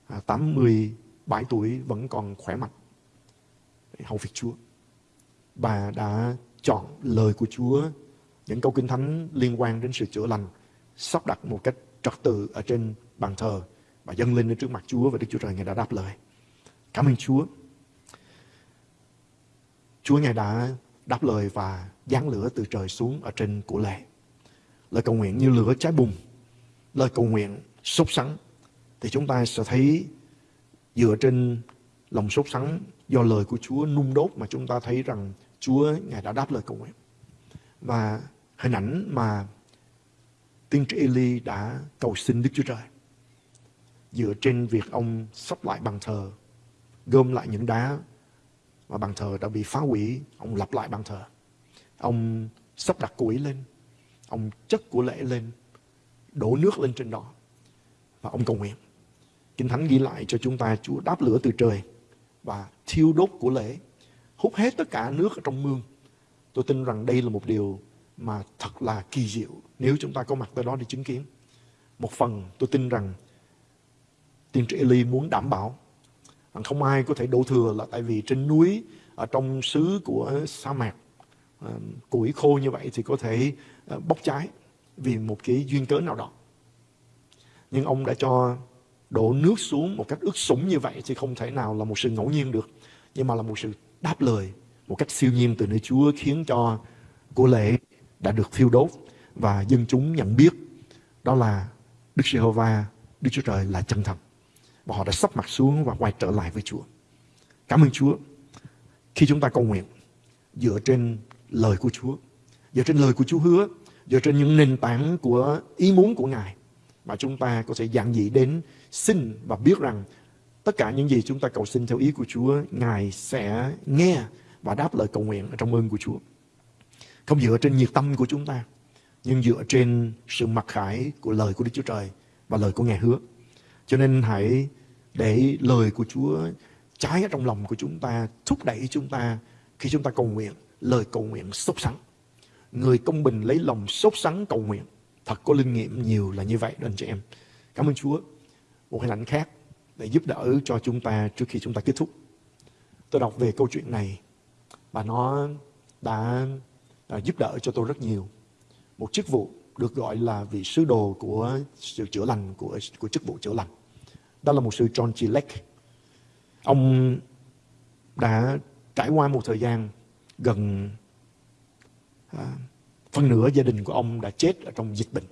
à, 87 tuổi vẫn còn khỏe mạnh. Hầu việc Chúa. Bà đã chọn lời của Chúa, những câu kinh thánh liên quan đến sự chữa lành, sắp đặt một cách trật tự ở trên bàn thờ và dâng lên đến trước mặt Chúa và Đức Chúa Trời Ngài đã đáp lời. Cảm ơn Chúa. Chúa Ngài đã đáp lời và giáng lửa từ trời xuống ở trên của lệ. Lời cầu nguyện như lửa cháy bùng. Lời cầu nguyện sốt sắng. Thì chúng ta sẽ thấy dựa trên lòng sốt sắng do lời của Chúa nung đốt mà chúng ta thấy rằng Chúa Ngài đã đáp lời cầu nguyện. Và hình ảnh mà tiên tri Eli đã cầu xin Đức Chúa Trời dựa trên việc ông sắp lại bàn thờ, gom lại những đá mà bàn thờ đã bị phá hủy, ông lập lại bàn thờ. Ông sắp đặt củi lên, ông chất của lễ lên, đổ nước lên trên đó và ông cầu nguyện. Kinh Thánh ghi lại cho chúng ta Chúa đáp lửa từ trời và thiêu đốt của lễ hút hết tất cả nước ở trong mương. Tôi tin rằng đây là một điều mà thật là kỳ diệu nếu chúng ta có mặt tại đó để chứng kiến. Một phần, tôi tin rằng tiên tri Eli muốn đảm bảo rằng không ai có thể đổ thừa là tại vì trên núi, ở trong xứ của sa mạc ờ, củi khô như vậy thì có thể ờ, bốc cháy vì một cái duyên cớ nào đó. Nhưng ông đã cho đổ nước xuống một cách ướt sũng như vậy thì không thể nào là một sự ngẫu nhiên được. Nhưng mà là một sự đáp lời một cách siêu nhiên từ nơi Chúa khiến cho của lễ đã được thiêu đốt và dân chúng nhận biết đó là Đức Giê-hô-va, Đức Chúa Trời là chân thật. Và họ đã sắp mặt xuống và quay trở lại với Chúa. Cảm ơn Chúa. Khi chúng ta cầu nguyện dựa trên lời của Chúa, dựa trên lời của Chúa hứa, dựa trên những nền tảng của ý muốn của Ngài mà chúng ta có thể giảng dị đến xin và biết rằng Tất cả những gì chúng ta cầu xin theo ý của Chúa, Ngài sẽ nghe và đáp lời cầu nguyện trong ơn của Chúa. Không dựa trên nhiệt tâm của chúng ta, nhưng dựa trên sự mặc khải của lời của Đức Chúa Trời và lời của Ngài hứa. Cho nên hãy để lời của Chúa trái ở trong lòng của chúng ta, thúc đẩy chúng ta khi chúng ta cầu nguyện, lời cầu nguyện sốt sắng. Người công bình lấy lòng sốt sắng cầu nguyện. Thật có linh nghiệm nhiều là như vậy đó anh chị em. Cảm ơn Chúa. Một hình ảnh khác để giúp đỡ cho chúng ta trước khi chúng ta kết thúc. Tôi đọc về câu chuyện này và nó đã, đã giúp đỡ cho tôi rất nhiều. Một chức vụ được gọi là vị sứ đồ của sự chữa lành của của chức vụ chữa lành. Đó là một sư John G. Lake. Ông đã trải qua một thời gian gần à, phần nửa gia đình của ông đã chết ở trong dịch bệnh.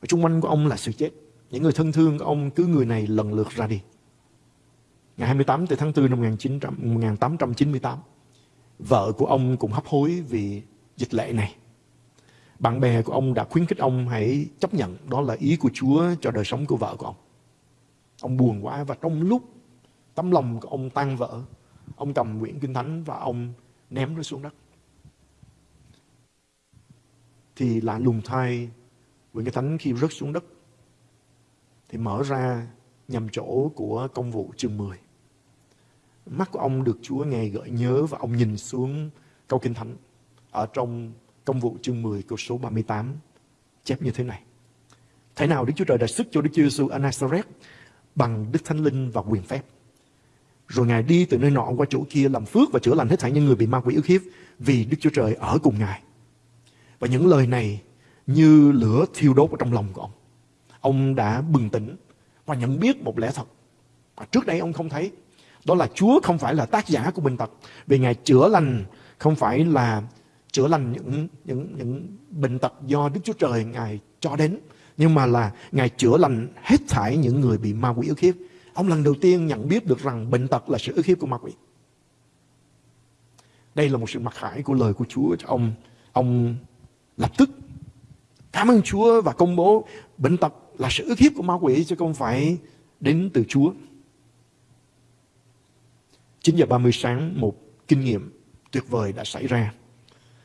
Và xung quanh của ông là sự chết. Những người thân thương của ông cứ người này lần lượt ra đi. Ngày 28 tháng 4 năm 1900, 1898, vợ của ông cũng hấp hối vì dịch lệ này. Bạn bè của ông đã khuyến khích ông hãy chấp nhận đó là ý của Chúa cho đời sống của vợ của ông. Ông buồn quá và trong lúc tấm lòng của ông tan vỡ, ông cầm quyển kinh thánh và ông ném nó xuống đất. Thì lạ lùng thay, quyển kinh thánh khi rớt xuống đất thì mở ra nhằm chỗ của công vụ chương 10. Mắt của ông được Chúa nghe gợi nhớ và ông nhìn xuống câu kinh thánh ở trong công vụ chương 10 câu số 38 chép như thế này. Thế nào Đức Chúa Trời đã sức cho Đức Chúa Giêsu ở Nazareth bằng Đức Thánh Linh và quyền phép. Rồi Ngài đi từ nơi nọ qua chỗ kia làm phước và chữa lành hết thảy những người bị ma quỷ ức hiếp vì Đức Chúa Trời ở cùng Ngài. Và những lời này như lửa thiêu đốt ở trong lòng của ông. Ông đã bừng tỉnh và nhận biết một lẽ thật. mà trước đây ông không thấy. Đó là Chúa không phải là tác giả của bệnh tật. Vì Ngài chữa lành không phải là chữa lành những những những bệnh tật do Đức Chúa Trời Ngài cho đến, nhưng mà là Ngài chữa lành hết thảy những người bị ma quỷ ức hiếp. Ông lần đầu tiên nhận biết được rằng bệnh tật là sự ức hiếp của ma quỷ. Đây là một sự mặc khải của lời của Chúa cho ông. Ông lập tức cảm ơn Chúa và công bố bệnh tật là sự ức hiếp của ma quỷ chứ không phải đến từ Chúa. 9 giờ 30 sáng một kinh nghiệm tuyệt vời đã xảy ra.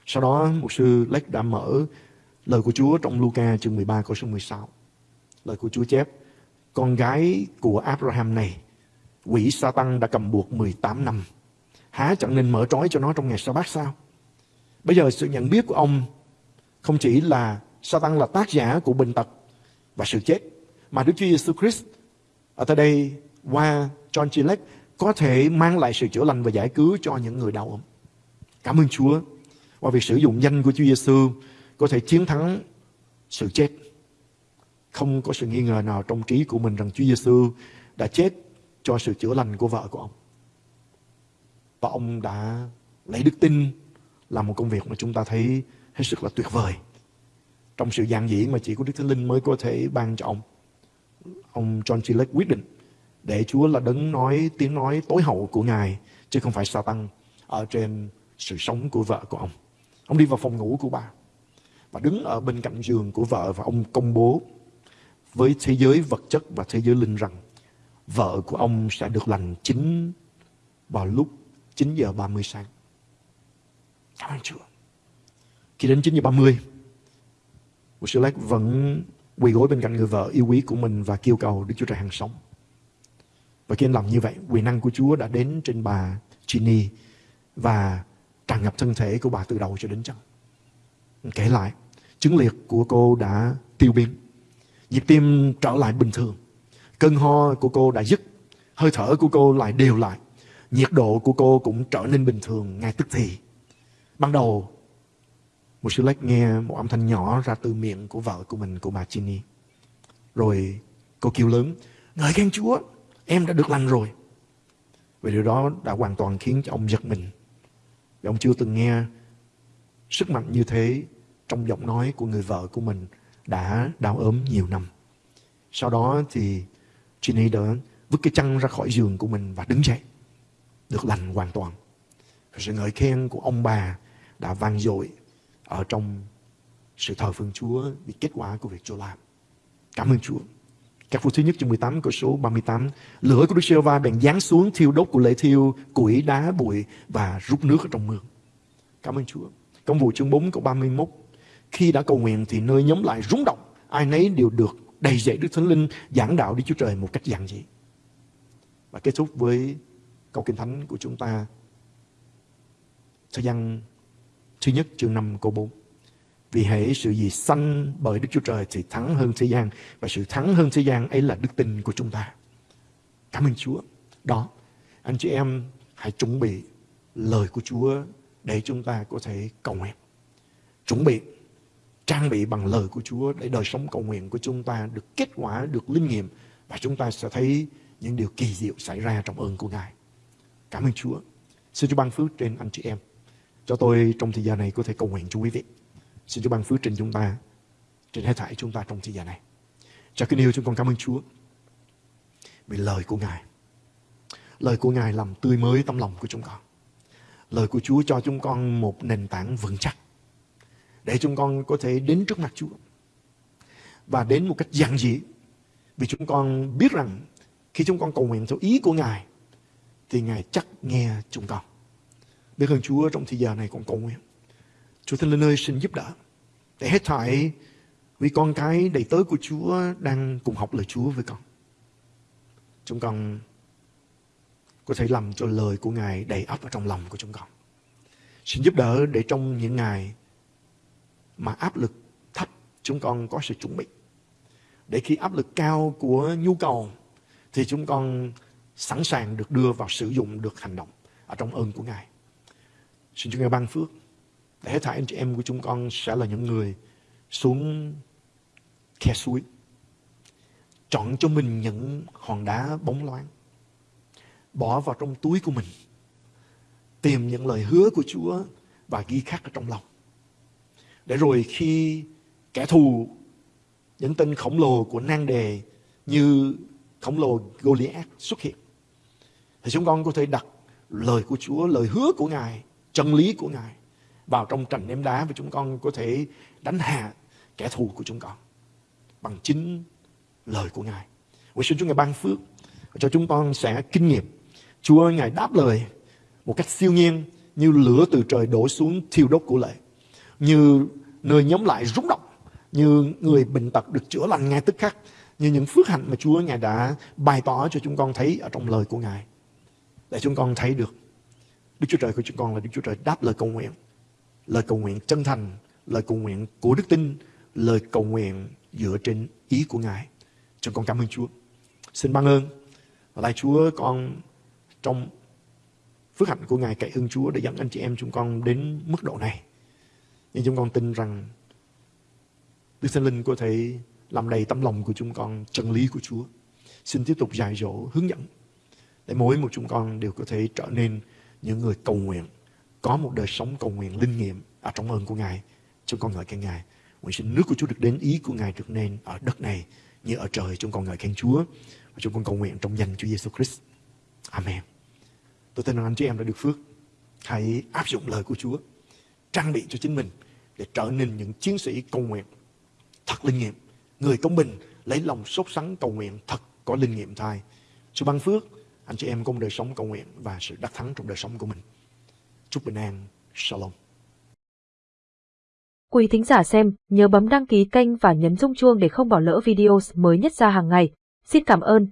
Sau đó một sư Lách đã mở lời của Chúa trong Luca chương 13 câu số 16. Lời của Chúa chép, con gái của Abraham này, quỷ Satan đã cầm buộc 18 năm. Há chẳng nên mở trói cho nó trong ngày sa bát sao? Bây giờ sự nhận biết của ông không chỉ là Satan là tác giả của bệnh tật và sự chết, mà Đức Chúa Giêsu Christ ở tại đây qua John Chilek có thể mang lại sự chữa lành và giải cứu cho những người đau ốm. Cảm ơn Chúa qua việc sử dụng danh của Chúa Giêsu có thể chiến thắng sự chết. Không có sự nghi ngờ nào trong trí của mình rằng Chúa Giêsu đã chết cho sự chữa lành của vợ của ông. Và ông đã lấy đức tin làm một công việc mà chúng ta thấy hết sức là tuyệt vời. Trong sự giản dị mà chỉ có Đức Thánh Linh mới có thể ban cho ông. Ông John G. Lake quyết định để Chúa là đấng nói tiếng nói tối hậu của Ngài chứ không phải Satan ở trên sự sống của vợ của ông. Ông đi vào phòng ngủ của bà và đứng ở bên cạnh giường của vợ và ông công bố với thế giới vật chất và thế giới linh rằng vợ của ông sẽ được lành chính vào lúc 9 giờ 30 sáng. Cảm ơn Chúa. Khi đến 9 giờ 30, một sư lát vẫn quỳ gối bên cạnh người vợ yêu quý của mình và kêu cầu Đức Chúa Trời hàng sống. Và khi anh làm như vậy, quyền năng của Chúa đã đến trên bà Ginny và tràn ngập thân thể của bà từ đầu cho đến chân. Kể lại, chứng liệt của cô đã tiêu biến. Nhịp tim trở lại bình thường. Cơn ho của cô đã dứt. Hơi thở của cô lại đều lại. Nhiệt độ của cô cũng trở nên bình thường ngay tức thì. Ban đầu, một sư lách nghe một âm thanh nhỏ ra từ miệng của vợ của mình, của bà Ginny. Rồi cô kêu lớn, ngợi khen Chúa, em đã được lành rồi. Vì điều đó đã hoàn toàn khiến cho ông giật mình. Vì ông chưa từng nghe sức mạnh như thế trong giọng nói của người vợ của mình đã đau ốm nhiều năm. Sau đó thì Ginny đã vứt cái chăn ra khỏi giường của mình và đứng dậy. Được lành hoàn toàn. Sự ngợi khen của ông bà đã vang dội ở trong sự thờ phượng Chúa, vì kết quả của việc Chúa làm. Cảm ơn Chúa. Các phút thứ nhất chương 18 câu số 38 Lửa của Đức giê va bèn giáng xuống thiêu đốt của lễ thiêu, Củi, đá, bụi và rút nước ở trong mương Cảm ơn Chúa Công vụ chương 4 câu 31 khi đã cầu nguyện thì nơi nhóm lại rúng động. Ai nấy đều được đầy dạy Đức Thánh Linh giảng đạo Đức Chúa Trời một cách giản dị. Và kết thúc với câu kinh thánh của chúng ta. Thời gian thứ nhất chương 5 câu 4. Vì hễ sự gì sanh bởi Đức Chúa Trời thì thắng hơn thế gian. Và sự thắng hơn thế gian ấy là đức tin của chúng ta. Cảm ơn Chúa. Đó, anh chị em hãy chuẩn bị lời của Chúa để chúng ta có thể cầu nguyện. Chuẩn bị, trang bị bằng lời của Chúa để đời sống cầu nguyện của chúng ta được kết quả, được linh nghiệm và chúng ta sẽ thấy những điều kỳ diệu xảy ra trong ơn của Ngài. Cảm ơn Chúa. Xin Chúa ban phước trên anh chị em. Cho tôi trong thời gian này có thể cầu nguyện cho quý vị. Xin Chúa ban phước trên chúng ta, trên hết thảy chúng ta trong thời gian này. Cha kính yêu chúng con cảm ơn Chúa vì lời của Ngài. Lời của Ngài làm tươi mới tâm lòng của chúng con. Lời của Chúa cho chúng con một nền tảng vững chắc để chúng con có thể đến trước mặt Chúa và đến một cách giản dị vì chúng con biết rằng khi chúng con cầu nguyện theo ý của Ngài thì Ngài chắc nghe chúng con. Biết ơn Chúa trong thời giờ này còn cầu nguyện. Chúa Thánh Linh ơi, xin giúp đỡ để hết thảy, vì con cái đầy tớ của Chúa đang cùng học lời Chúa với con. Chúng con có thể làm cho lời của Ngài đầy ấp ở trong lòng của chúng con. Xin giúp đỡ để trong những ngày mà áp lực thấp, chúng con có sự chuẩn bị. Để khi áp lực cao của nhu cầu, thì chúng con sẵn sàng được đưa vào sử dụng, được hành động ở trong ơn của Ngài. Xin Chúa Ngài ban phước để hết thảy anh chị em của chúng con sẽ là những người xuống khe suối chọn cho mình những hòn đá bóng loáng bỏ vào trong túi của mình tìm những lời hứa của Chúa và ghi khắc ở trong lòng. Để rồi khi kẻ thù những tên khổng lồ của nan đề như khổng lồ Goliath xuất hiện thì chúng con có thể đặt lời của Chúa, lời hứa của Ngài, chân lý của Ngài vào trong trận ném đá và chúng con có thể đánh hạ kẻ thù của chúng con bằng chính lời của Ngài. Nguyện xin Chúa Ngài ban phước cho chúng con sẽ kinh nghiệm. Chúa Ngài đáp lời một cách siêu nhiên như lửa từ trời đổ xuống thiêu đốt của lệ. Như nơi nhóm lại rúng động. Như người bệnh tật được chữa lành ngay tức khắc. Như những phước hạnh mà Chúa Ngài đã bày tỏ cho chúng con thấy ở trong lời của Ngài. Để chúng con thấy được Đức Chúa Trời của chúng con là Đức Chúa Trời đáp lời cầu nguyện. Lời cầu nguyện chân thành, lời cầu nguyện của đức tin, lời cầu nguyện dựa trên ý của Ngài. Chúng con cảm ơn Chúa. Xin ban ơn. Và lại Chúa con trong phước hạnh của Ngài cậy ơn Chúa để dẫn anh chị em chúng con đến mức độ này. Nhưng chúng con tin rằng Đức Thánh Linh có thể làm đầy tấm lòng của chúng con chân lý của Chúa. Xin tiếp tục dạy dỗ, hướng dẫn để mỗi một chúng con đều có thể trở nên những người cầu nguyện, có một đời sống cầu nguyện linh nghiệm ở trong ơn của Ngài. Chúng con ngợi khen Ngài. Nguyện xin nước của Chúa được đến ý của Ngài được nên ở đất này như ở trời. Chúng con ngợi khen Chúa và chúng con cầu nguyện trong danh Chúa Giêsu Christ. Amen. Tôi tin rằng anh chị em đã được phước. Hãy áp dụng lời của Chúa, trang bị cho chính mình để trở nên những chiến sĩ cầu nguyện thật linh nghiệm. Người công bình lấy lòng sốt sắng cầu nguyện thật có linh nghiệm thai. Chúa ban phước, anh chị em có một đời sống cầu nguyện và sự đắc thắng trong đời sống của mình. Chúc bình an. Shalom. Quý thính giả xem, nhớ bấm đăng ký kênh và nhấn rung chuông để không bỏ lỡ video mới nhất ra hàng ngày. Xin cảm ơn.